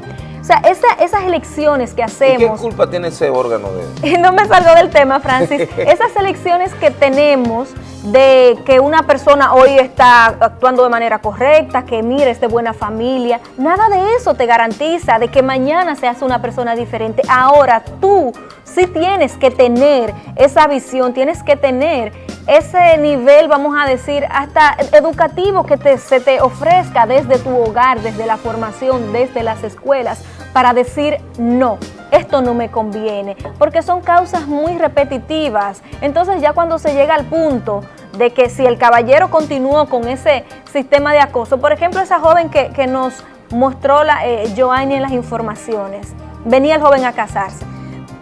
sea, esa- esas elecciones que ¿Y qué hacemos... culpa tiene ese órgano de no me salgo del tema, Francis. Esas elecciones que tenemos de que una persona hoy está actuando de manera correcta, que mire, es de buena familia, nada de eso te garantiza de que mañana seas una persona diferente. Ahora tú sí tienes que tener esa visión, tienes que tener ese nivel, vamos a decir, hasta educativo que se te ofrezca desde tu hogar, desde la formación, desde las escuelas, para decir no, esto no me conviene, porque son causas muy repetitivas. Entonces ya cuando se llega al punto de que si el caballero continuó con ese sistema de acoso, por ejemplo, esa joven que, que nos mostró la, eh, Joanny en las informaciones, venía el joven a casarse,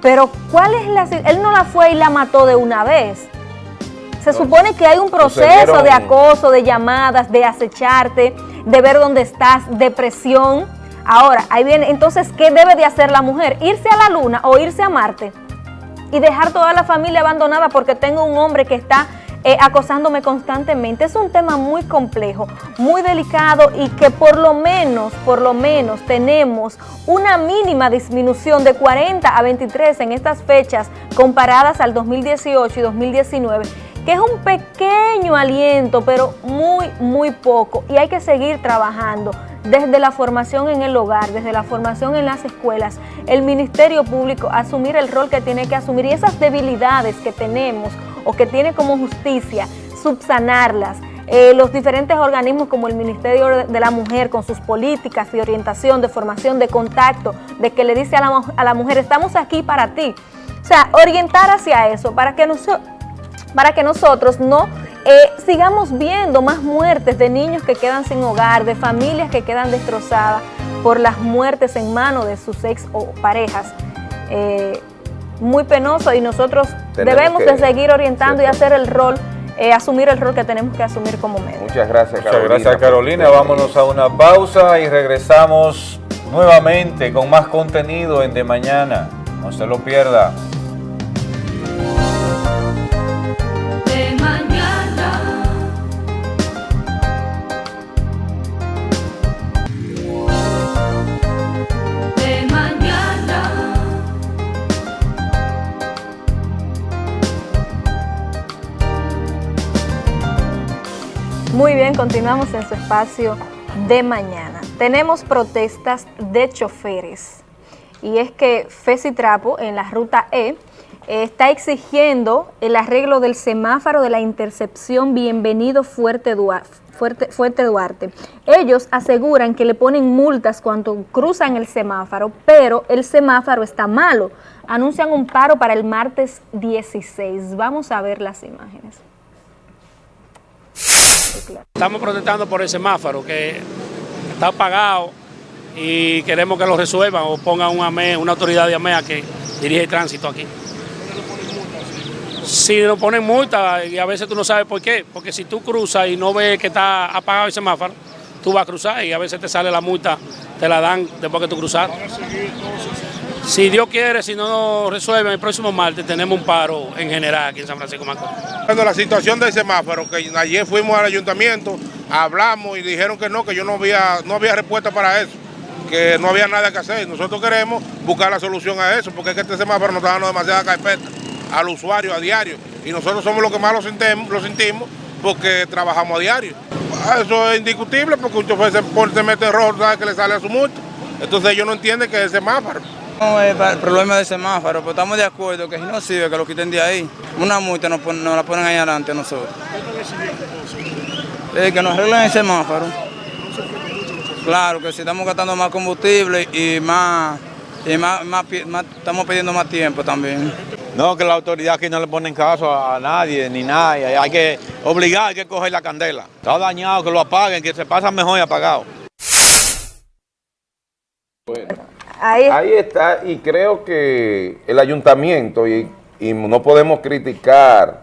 pero ¿cuál es la... Él no la fue y la mató de una vez. Se supone que hay un proceso de acoso, de llamadas, de acecharte, de ver dónde estás, de presión. Ahora, ahí viene, entonces, ¿qué debe de hacer la mujer? ¿Irse a la luna o irse a Marte? Y dejar toda la familia abandonada porque tengo un hombre que está eh, acosándome constantemente. Es un tema muy complejo, muy delicado y que por lo menos, por lo menos tenemos una mínima disminución de 40 a 23 en estas fechas comparadas al 2018 y 2019 que es un pequeño aliento, pero muy, muy poco. Y hay que seguir trabajando desde la formación en el hogar, desde la formación en las escuelas, el Ministerio Público, asumir el rol que tiene que asumir y esas debilidades que tenemos o que tiene como justicia, subsanarlas. Eh, los diferentes organismos como el Ministerio de- la Mujer con sus políticas de orientación, de formación, de contacto, de que le dice a la, a la mujer, estamos aquí para ti. O sea, orientar hacia eso, para que nosotros para que nosotros no eh, sigamos viendo más muertes de niños que quedan sin hogar, de familias que quedan destrozadas por las muertes en manos de sus ex o parejas. Eh, muy penoso y nosotros Tenemos debemos que- de seguir orientando y hacer el rol, eh, asumir el rol que tenemos que asumir como medio. Muchas gracias, Muchas Carolina. gracias Carolina. Vámonos a una pausa y regresamos nuevamente con más contenido en De Mañana. No se lo pierda. Bien, continuamos en su espacio de mañana. Tenemos protestas de choferes y es que Trapo en la ruta E está exigiendo el arreglo del semáforo de la intercepción Bienvenido Fuerte Duarte. Fuerte, Fuerte Duarte. Ellos aseguran que le ponen multas cuando cruzan el semáforo, pero el semáforo está malo. Anuncian un paro para el martes 16. Vamos a ver las imágenes. Estamos protestando por el semáforo que está apagado y queremos que lo resuelvan o pongan un una autoridad de AMEA que dirige el tránsito aquí. Si nos ponen multa y a veces tú no sabes por qué, porque si tú cruzas y no ves que está apagado el semáforo, tú vas a cruzar y a veces te sale la multa, te la dan después que tú cruzas. Si Dios quiere, si no nos resuelven el próximo martes, tenemos un paro en general aquí en San Francisco Macorís. Bueno, la situación del semáforo, que ayer fuimos al ayuntamiento, hablamos y dijeron que no, que yo no había, no había respuesta para eso, que no había nada que hacer. Nosotros queremos buscar la solución a eso, porque es que este semáforo nos está dando demasiada carpeta al usuario a diario. Y nosotros somos los que más lo sentimos, lo sentimos porque trabajamos a diario. Eso es indiscutible porque un chofer se, mete rojo, sabe que le sale a su multa. Entonces ellos no entienden que es semáforo. No es para el problema del semáforo, pero estamos de acuerdo que si no sirve, que lo quiten de ahí. Una multa nos, pon- nos la ponen ahí adelante a nosotros. Que nos arreglen el semáforo. Claro, que si estamos gastando más combustible y más, y más, más pi- más- estamos pidiendo más tiempo también. No, que la autoridad aquí no le ponen caso a, nadie ni nada. Hay que obligar, hay que coger la candela. Está dañado, que lo apaguen, que se pasa mejor y apagado. Ahí, está, y creo que el ayuntamiento, y, y no podemos criticar,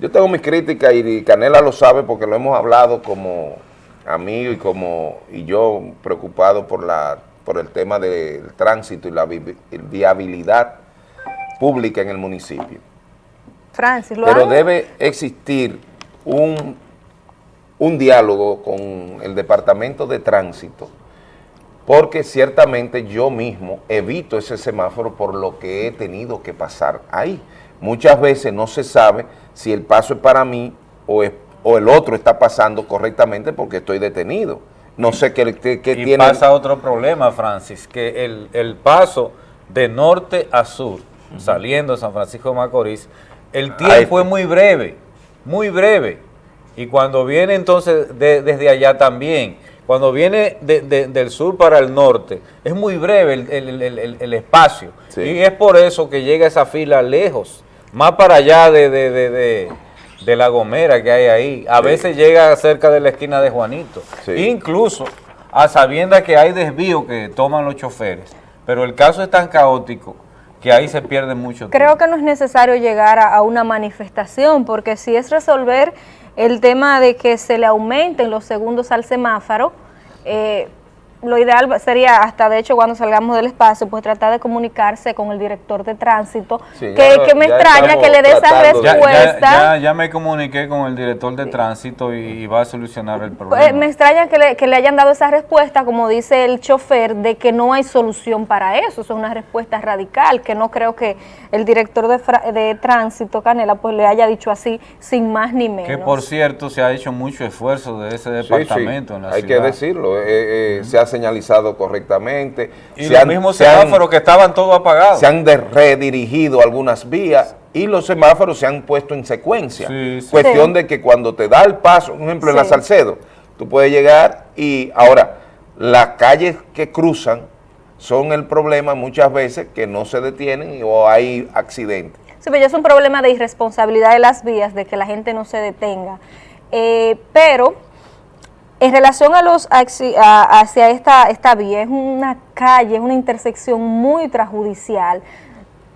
yo tengo mis críticas y Canela lo sabe porque lo hemos hablado como amigo y como y yo preocupado por la por el tema del tránsito y la vi- viabilidad pública en el municipio. Francis, lo Pero debe existir un, un diálogo con el Departamento de Tránsito, porque ciertamente yo mismo evito ese semáforo por lo que he tenido que pasar ahí. Muchas veces no se sabe si el paso es para mí o, es- o el otro está pasando correctamente porque estoy detenido. No sé qué, qué- qué Y tiene... pasa otro problema, Francis, que el, el paso de norte a sur, saliendo de San Francisco de Macorís, el tiempo es muy breve, muy breve. Y cuando viene entonces de- desde allá también, cuando viene de- de- del sur para el norte, es muy breve el, el- el- el- el espacio. Y es por eso que llega esa fila lejos, más para allá de, de- de- de- de la Gomera que hay ahí. A Sí. veces llega cerca de la esquina de Juanito. Incluso a sabiendas que hay desvío que toman los choferes. Pero el caso es tan caótico que ahí se pierde mucho tiempo. Creo que no es necesario llegar a, a una manifestación, porque si es resolver el tema de que se le aumenten los segundos al semáforo, eh, lo ideal va- sería, hasta de hecho cuando salgamos del espacio, pues tratar de comunicarse con el director de tránsito, Sí, que, ya- que me extraña que le dé esa Ya- ya- respuesta. Ya, me comuniqué con el director de tránsito y, y va a solucionar el problema. Pues, me extraña que le, que le hayan dado esa respuesta, como dice el chofer, de que no hay solución para eso. Eso es una respuesta radical, que no creo que el director de, fra- de tránsito, Canela, pues le haya dicho así, sin más ni menos. que por cierto se ha hecho mucho esfuerzo de ese departamento sí, en la hay ciudad. que decirlo, eh, eh, se ha señalizado correctamente. Y se los han- mismos se han- semáforos que estaban todos apagados. Se han redirigido algunas vías y los semáforos se han puesto en secuencia. Cuestión Sí. de que cuando te da el paso, por ejemplo en la. Salcedo, tú puedes llegar y ahora las calles que cruzan son el problema muchas veces que no se detienen o hay accidentes. Sí, pero ya es un problema de irresponsabilidad de las vías, de que la gente no se detenga. Eh, pero en relación a los hacia esta, esta vía, es una calle, es una intersección muy trajudicial.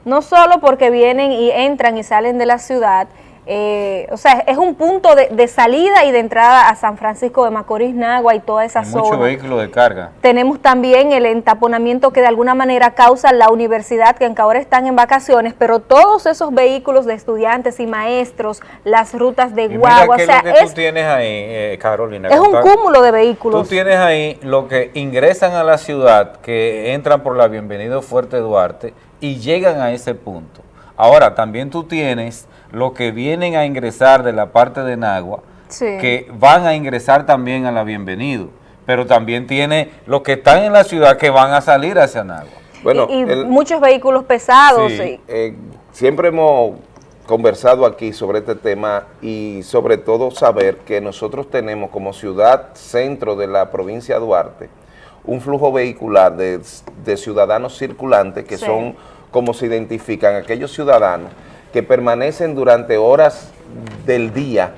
No solo porque vienen y entran y salen de la ciudad, eh, o sea, es un punto de, de salida y de entrada a San Francisco de Macorís, Nagua y toda esa zona. vehículos de carga. Tenemos también el entaponamiento que de alguna manera causa la universidad, que aunque ahora están en vacaciones, pero todos esos vehículos de estudiantes y maestros, las rutas de Y guagua, o sea, es lo que es, tú tienes ahí, eh, Carolina. es un cúmulo de vehículos. Tú tienes ahí lo que ingresan a la ciudad, que entran por la Bienvenido Fuerte Duarte y llegan a ese punto. Ahora, también tú tienes lo que vienen a ingresar de la parte de Nagua, Sí. que van a ingresar también a la Bienvenido, pero también tiene los que están en la ciudad que van a salir hacia Nagua. Bueno, y, y el- muchos vehículos pesados. Sí, y- eh, siempre hemos conversado aquí sobre este tema y sobre todo saber que nosotros tenemos como ciudad centro de la provincia de Duarte un flujo vehicular de, de ciudadanos circulantes que Sí. son como se identifican aquellos ciudadanos que permanecen durante horas del día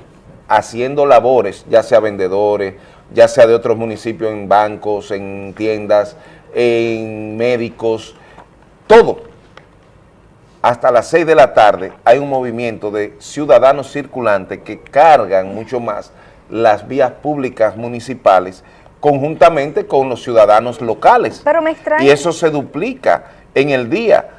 haciendo labores, ya sea vendedores, ya sea de otros municipios en bancos, en tiendas, en médicos, todo. hasta las 6 de la tarde hay un movimiento de ciudadanos circulantes que cargan mucho más las vías públicas municipales conjuntamente con los ciudadanos locales. Pero me extraña. Y eso se duplica en el día.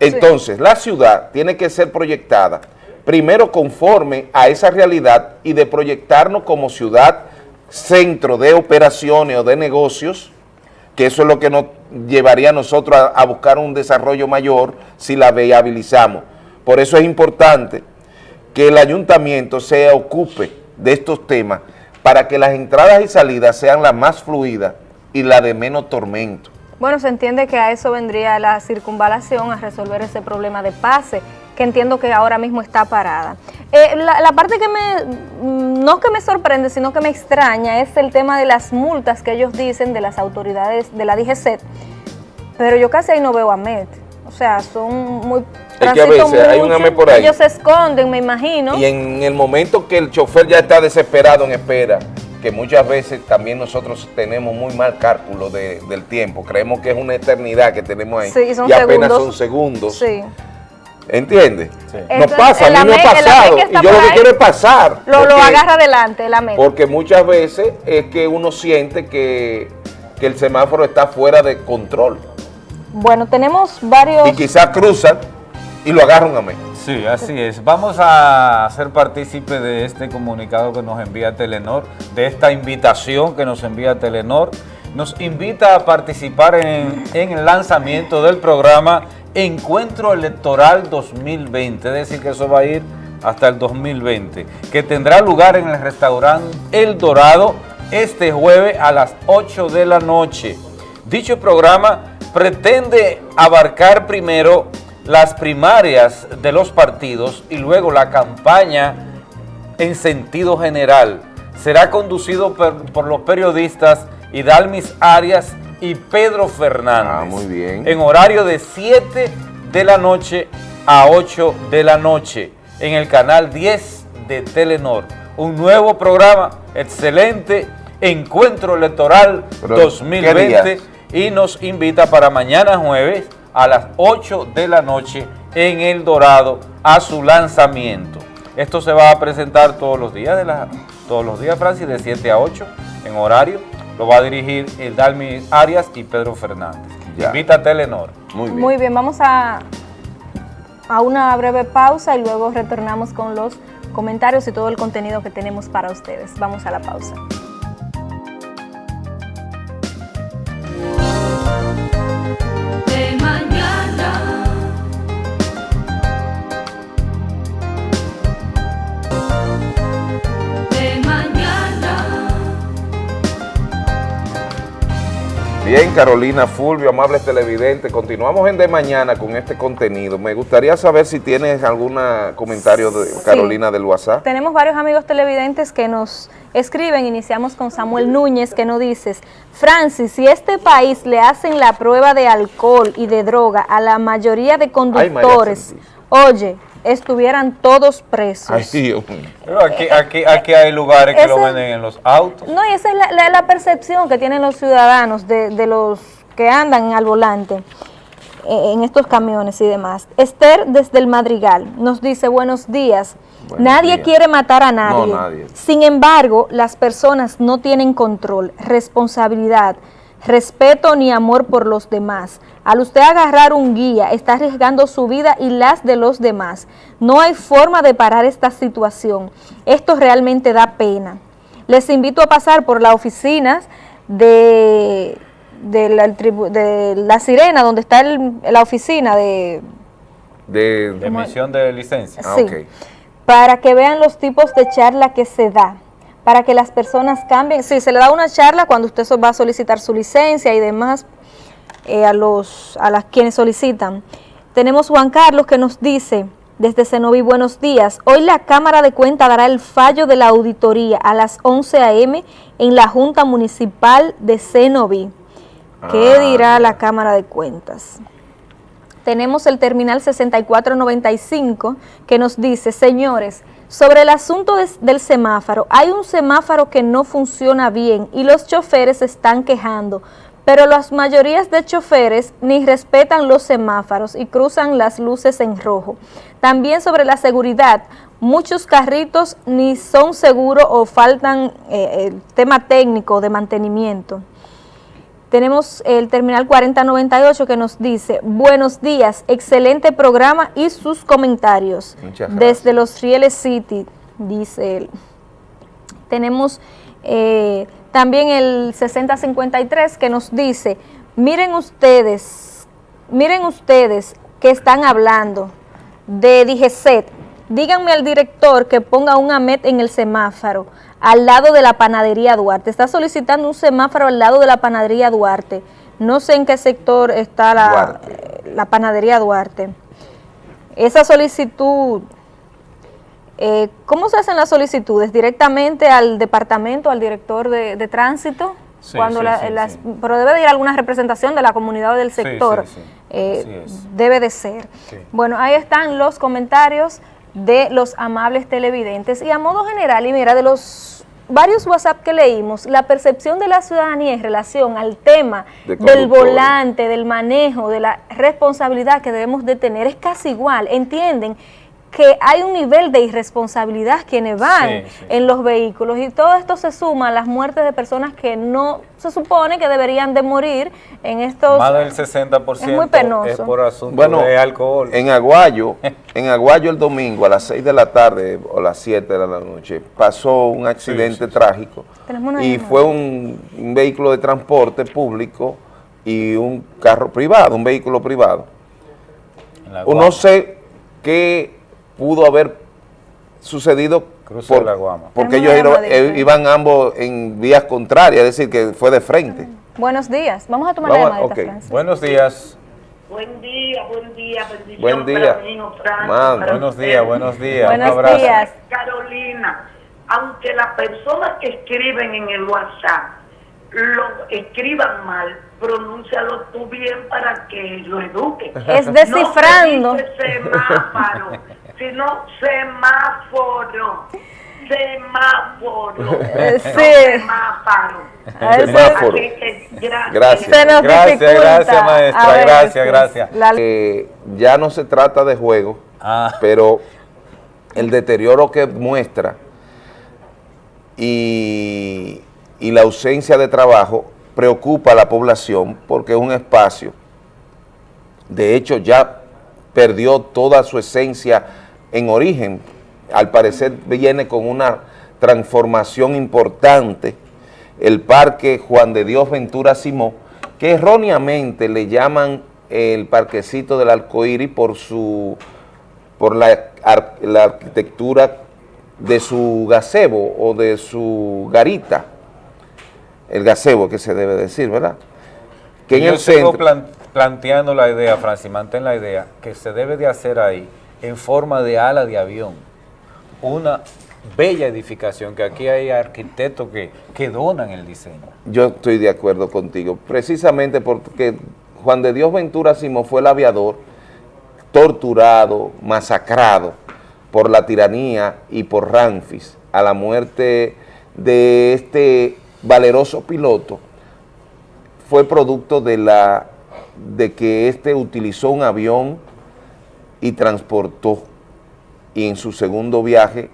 Entonces, la ciudad tiene que ser proyectada primero conforme a esa realidad y de proyectarnos como ciudad centro de operaciones o de negocios, que eso es lo que nos llevaría a nosotros a, a buscar un desarrollo mayor si la viabilizamos. Por eso es importante que el ayuntamiento se ocupe de estos temas para que las entradas y salidas sean las más fluidas y la de menos tormento. Bueno, se entiende que a eso vendría la circunvalación, a resolver ese problema de pase, que entiendo que ahora mismo está parada. Eh, la, la parte que me, mm, no que me sorprende, sino que me extraña, es el tema de las multas que ellos dicen de las autoridades de la DGCET, pero yo casi ahí no veo a MET. O sea, son muy... Es que a veces hay un mucho, AME por ahí. Ellos se esconden, me imagino. Y en el momento que el chofer ya está desesperado en espera, que muchas veces también nosotros tenemos muy mal cálculo de- del tiempo, creemos que es una eternidad que tenemos ahí Sí, y son apenas son segundos, Sí. ¿entiendes? Nos Entonces, pasa, a el mí me ha pasado y yo lo que ahí, quiero es pasar. Lo, lo agarra adelante, la MET. Porque muchas veces es que uno siente que, que el semáforo está fuera de control Bueno, tenemos varios... y quizás cruzan y lo agarran a mí. Sí, así es. Vamos a ser partícipe de este comunicado que nos envía Telenor, de esta invitación que nos envía Telenor. Nos invita a participar en, en el lanzamiento del programa Encuentro Electoral 2020, es decir, que eso va a ir hasta el 2020, que tendrá lugar en el restaurante El Dorado este jueves a las 8 de la noche. Dicho programa pretende abarcar primero las primarias de los partidos y luego la campaña en sentido general. Será conducido por, por los periodistas Hidalmis Arias y Pedro Fernández. Ah, muy bien. En horario de 7 de la noche a 8 de la noche en el canal 10 de Telenor. Un nuevo programa excelente, Encuentro Electoral Pero, ¿qué 2020 días? y nos invita para mañana jueves a las 8 de la noche en El Dorado a su lanzamiento. Esto se va a presentar todos los días, de la, todos los días, Francis, de 7 a 8 en horario. Lo va a dirigir el Dalmi Arias y Pedro Fernández. Invita a Telenor. Muy Muy bien, vamos a, a una breve pausa y luego retornamos con los comentarios y todo el contenido que tenemos para ustedes. Vamos a la pausa. Bien, Carolina Fulvio, amables televidentes, continuamos en De Mañana con este contenido. Me gustaría saber si tienes algún comentario de Carolina del WhatsApp. Tenemos varios amigos televidentes que nos escriben. Iniciamos con Samuel Núñez que nos dice, Francis, si este país le hacen la prueba de alcohol y de droga a la mayoría de conductores, oye, estuvieran todos presos. Ay, Dios mío. Pero aquí, aquí, aquí hay lugares que lo venden en los autos. No, y esa es la, la- la percepción que tienen los ciudadanos de, de los que andan al volante eh, en estos camiones y demás. Esther desde el Madrigal nos dice, buenos días. Buenos nadie días. quiere matar a nadie. No, nadie. Sin embargo, las personas no tienen control, responsabilidad, respeto ni amor por los demás. Al usted agarrar un guía, está arriesgando su vida y las de los demás. No hay forma de parar esta situación. Esto realmente da pena. Les invito a pasar por las oficinas de, de la, tribu- de la Sirena, donde está el- la oficina de, De, De emisión de licencia. Ah, Sí. para que vean los tipos de charla que se da, para que las personas cambien. Sí, se le da una charla cuando usted va a solicitar su licencia y demás eh, a, los, a las quienes solicitan. Tenemos Juan Carlos que nos dice, desde Cenoví, buenos días. Hoy la Cámara de Cuentas dará el fallo de la auditoría a las 11 a.m. en la Junta Municipal de Cenoví. ¿Qué Ah, dirá la Cámara de Cuentas? tenemos el terminal 6495 que nos dice, señores, sobre el asunto del semáforo, hay un semáforo que no funciona bien y los choferes se están quejando, pero las mayorías de choferes ni respetan los semáforos y cruzan las luces en rojo. También sobre la seguridad, muchos carritos ni son seguros o faltan eh, el tema técnico de mantenimiento. Tenemos el terminal 4098 que nos dice, buenos días, excelente programa y sus comentarios. Muchas gracias. Desde los Rieles City, dice él. Tenemos eh, también el 6053 que nos dice, miren ustedes, miren ustedes que están hablando de DGCET, díganme al director que ponga un AMET en el semáforo al lado de la panadería Duarte. Está solicitando un semáforo al lado de la panadería Duarte. No sé en qué sector está la, eh, la panadería Duarte. Esa solicitud, eh, ¿cómo se hacen las solicitudes? ¿Directamente al departamento, al director de, de tránsito? Sí, Cuando sí, la- sí, las- sí. Pero debe de ir alguna representación de la comunidad o del sector. sí, sí. Eh, debe de ser. Sí. Bueno, ahí están los comentarios de los amables televidentes. Y a modo general, y mira, de los varios WhatsApp que leímos, la percepción de la ciudadanía en relación al tema De del volante, del manejo, de la responsabilidad que debemos de tener es casi igual. Entienden que hay un nivel de irresponsabilidad quienes van Sí, sí. en los vehículos y todo esto se suma a las muertes de personas que no se supone que deberían de morir en estos... Más del 60% Es muy penoso. es por asunto Bueno, de alcohol. en Aguayo, en Aguayo el domingo a las 6 de la tarde o las 7 de la noche pasó un accidente trágico y fue un, un vehículo de transporte público y un carro privado, un vehículo privado. no sé qué pudo haber sucedido Cruce de la Guama. porque ellos iban, eh, iban ambos en vías contrarias, es decir, que fue de frente. Buenos días. Vamos a tomar Vamos, la llamadita, ok. Francis. Buenos días. Buen día, buen día, bendición Buen día. para Man. para Buenos usted. días, buenos días. Buenos Un abrazo. días. Carolina, aunque las personas que escriben en el WhatsApp lo escriban mal, pronúncialo tú bien para que lo eduque. Es descifrando. No se dice semáforo, sino semáforo. Semáforo. Eh, no sí. semáforo. Semáforo. Gracias. Se nos Gracias, gracias, maestra, gracias, gracias. la- Eh, ya no se trata de juego, Ah. pero el deterioro que muestra y, y la ausencia de trabajo preocupa a la población porque es un espacio, de hecho ya perdió toda su esencia en origen, al parecer viene con una transformación importante, el parque Juan de Dios Ventura Simó, que erróneamente le llaman el parquecito del arcoíris por su por la, ar- la arquitectura de su gazebo o de su garita, el gazebo que se debe decir, ¿verdad? Que en Yo el sigo centro, plan- planteando la idea, Francis, mantén la idea, que se debe de hacer ahí en forma de ala de avión, una bella edificación, que aquí hay arquitectos que, que donan el diseño. yo estoy de acuerdo contigo, precisamente porque Juan de Dios Ventura Simón fue el aviador torturado, masacrado por la tiranía y por Ramfis a la muerte de este valeroso piloto fue producto de la de que éste utilizó un avión y transportó y en su segundo viaje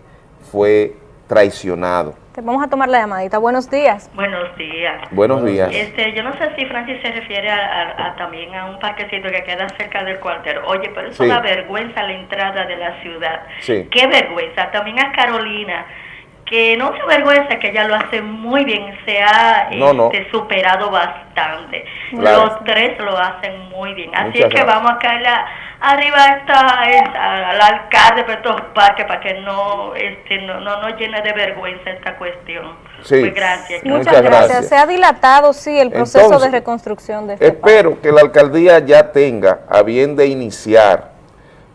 fue traicionado. Te Vamos a tomar la llamadita. Buenos días. Buenos días. Buenos días. Este, yo no sé si Francis se refiere a, a- a también a un parquecito que queda cerca del cuartel. Oye, pero eso Sí. da vergüenza a la entrada de la ciudad. Sí. Qué vergüenza. También a Carolina, que no se vergüenza que ella lo hace muy bien, se ha No, no. este, superado bastante. Claro. Los tres lo hacen muy bien. Así Muchas es que gracias. vamos a caerle a- arriba a esta, es- a- al alcalde de estos parques para que no, este, no, no nos llene de vergüenza esta cuestión. Sí. Pues gracias. Muchas, Muchas gracias. gracias. Se ha dilatado, sí, el proceso Entonces, de reconstrucción de este parque. Espero que la alcaldía ya tenga a bien de iniciar,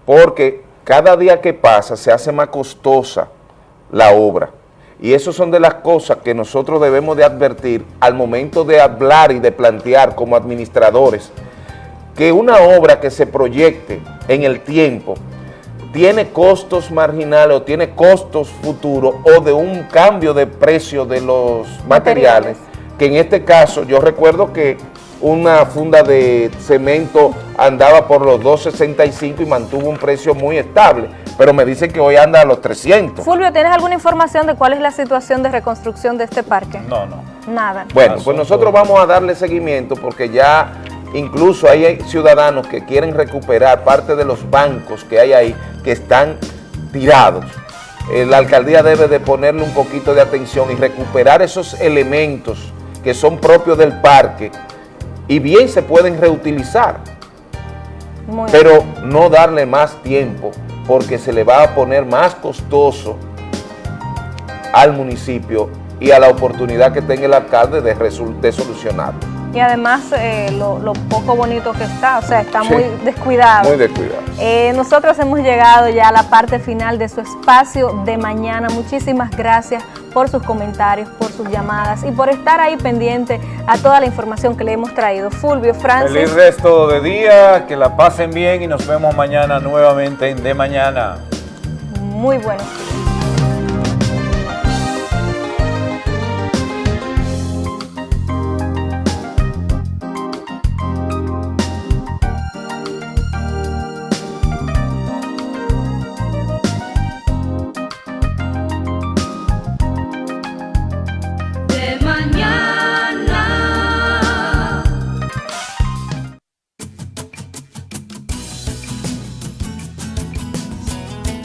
porque cada día que pasa se hace más costosa la obra. Y eso son de las cosas que nosotros debemos de advertir al momento de hablar y de plantear como administradores, que una obra que se proyecte en el tiempo tiene costos marginales o tiene costos futuros o de un cambio de precio de los materiales, que en este caso yo recuerdo que una funda de cemento andaba por los 2.65 y mantuvo un precio muy estable, pero me dicen que hoy anda a los 300. Fulvio, ¿tienes alguna información de cuál es la situación de reconstrucción de este parque? No, no. Nada. Bueno, pues nosotros vamos a darle seguimiento porque ya incluso hay ciudadanos que quieren recuperar parte de los bancos que hay ahí que están tirados. Eh, la alcaldía debe de ponerle un poquito de atención y recuperar esos elementos que son propios del parque y bien se pueden reutilizar, Muy pero no darle más tiempo porque se le va a poner más costoso al municipio y a la oportunidad que tenga el alcalde de, de solucionarlo. Y además eh, lo, lo poco bonito que está, o sea, está Sí. muy descuidado. Muy descuidado. Eh, nosotros hemos llegado ya a la parte final de su espacio de mañana. Muchísimas gracias por sus comentarios, por sus llamadas y por estar ahí pendiente a toda la información que le hemos traído. Fulvio, Francis. Feliz resto de día, que la pasen bien y nos vemos mañana nuevamente en De Mañana. Muy buenos días.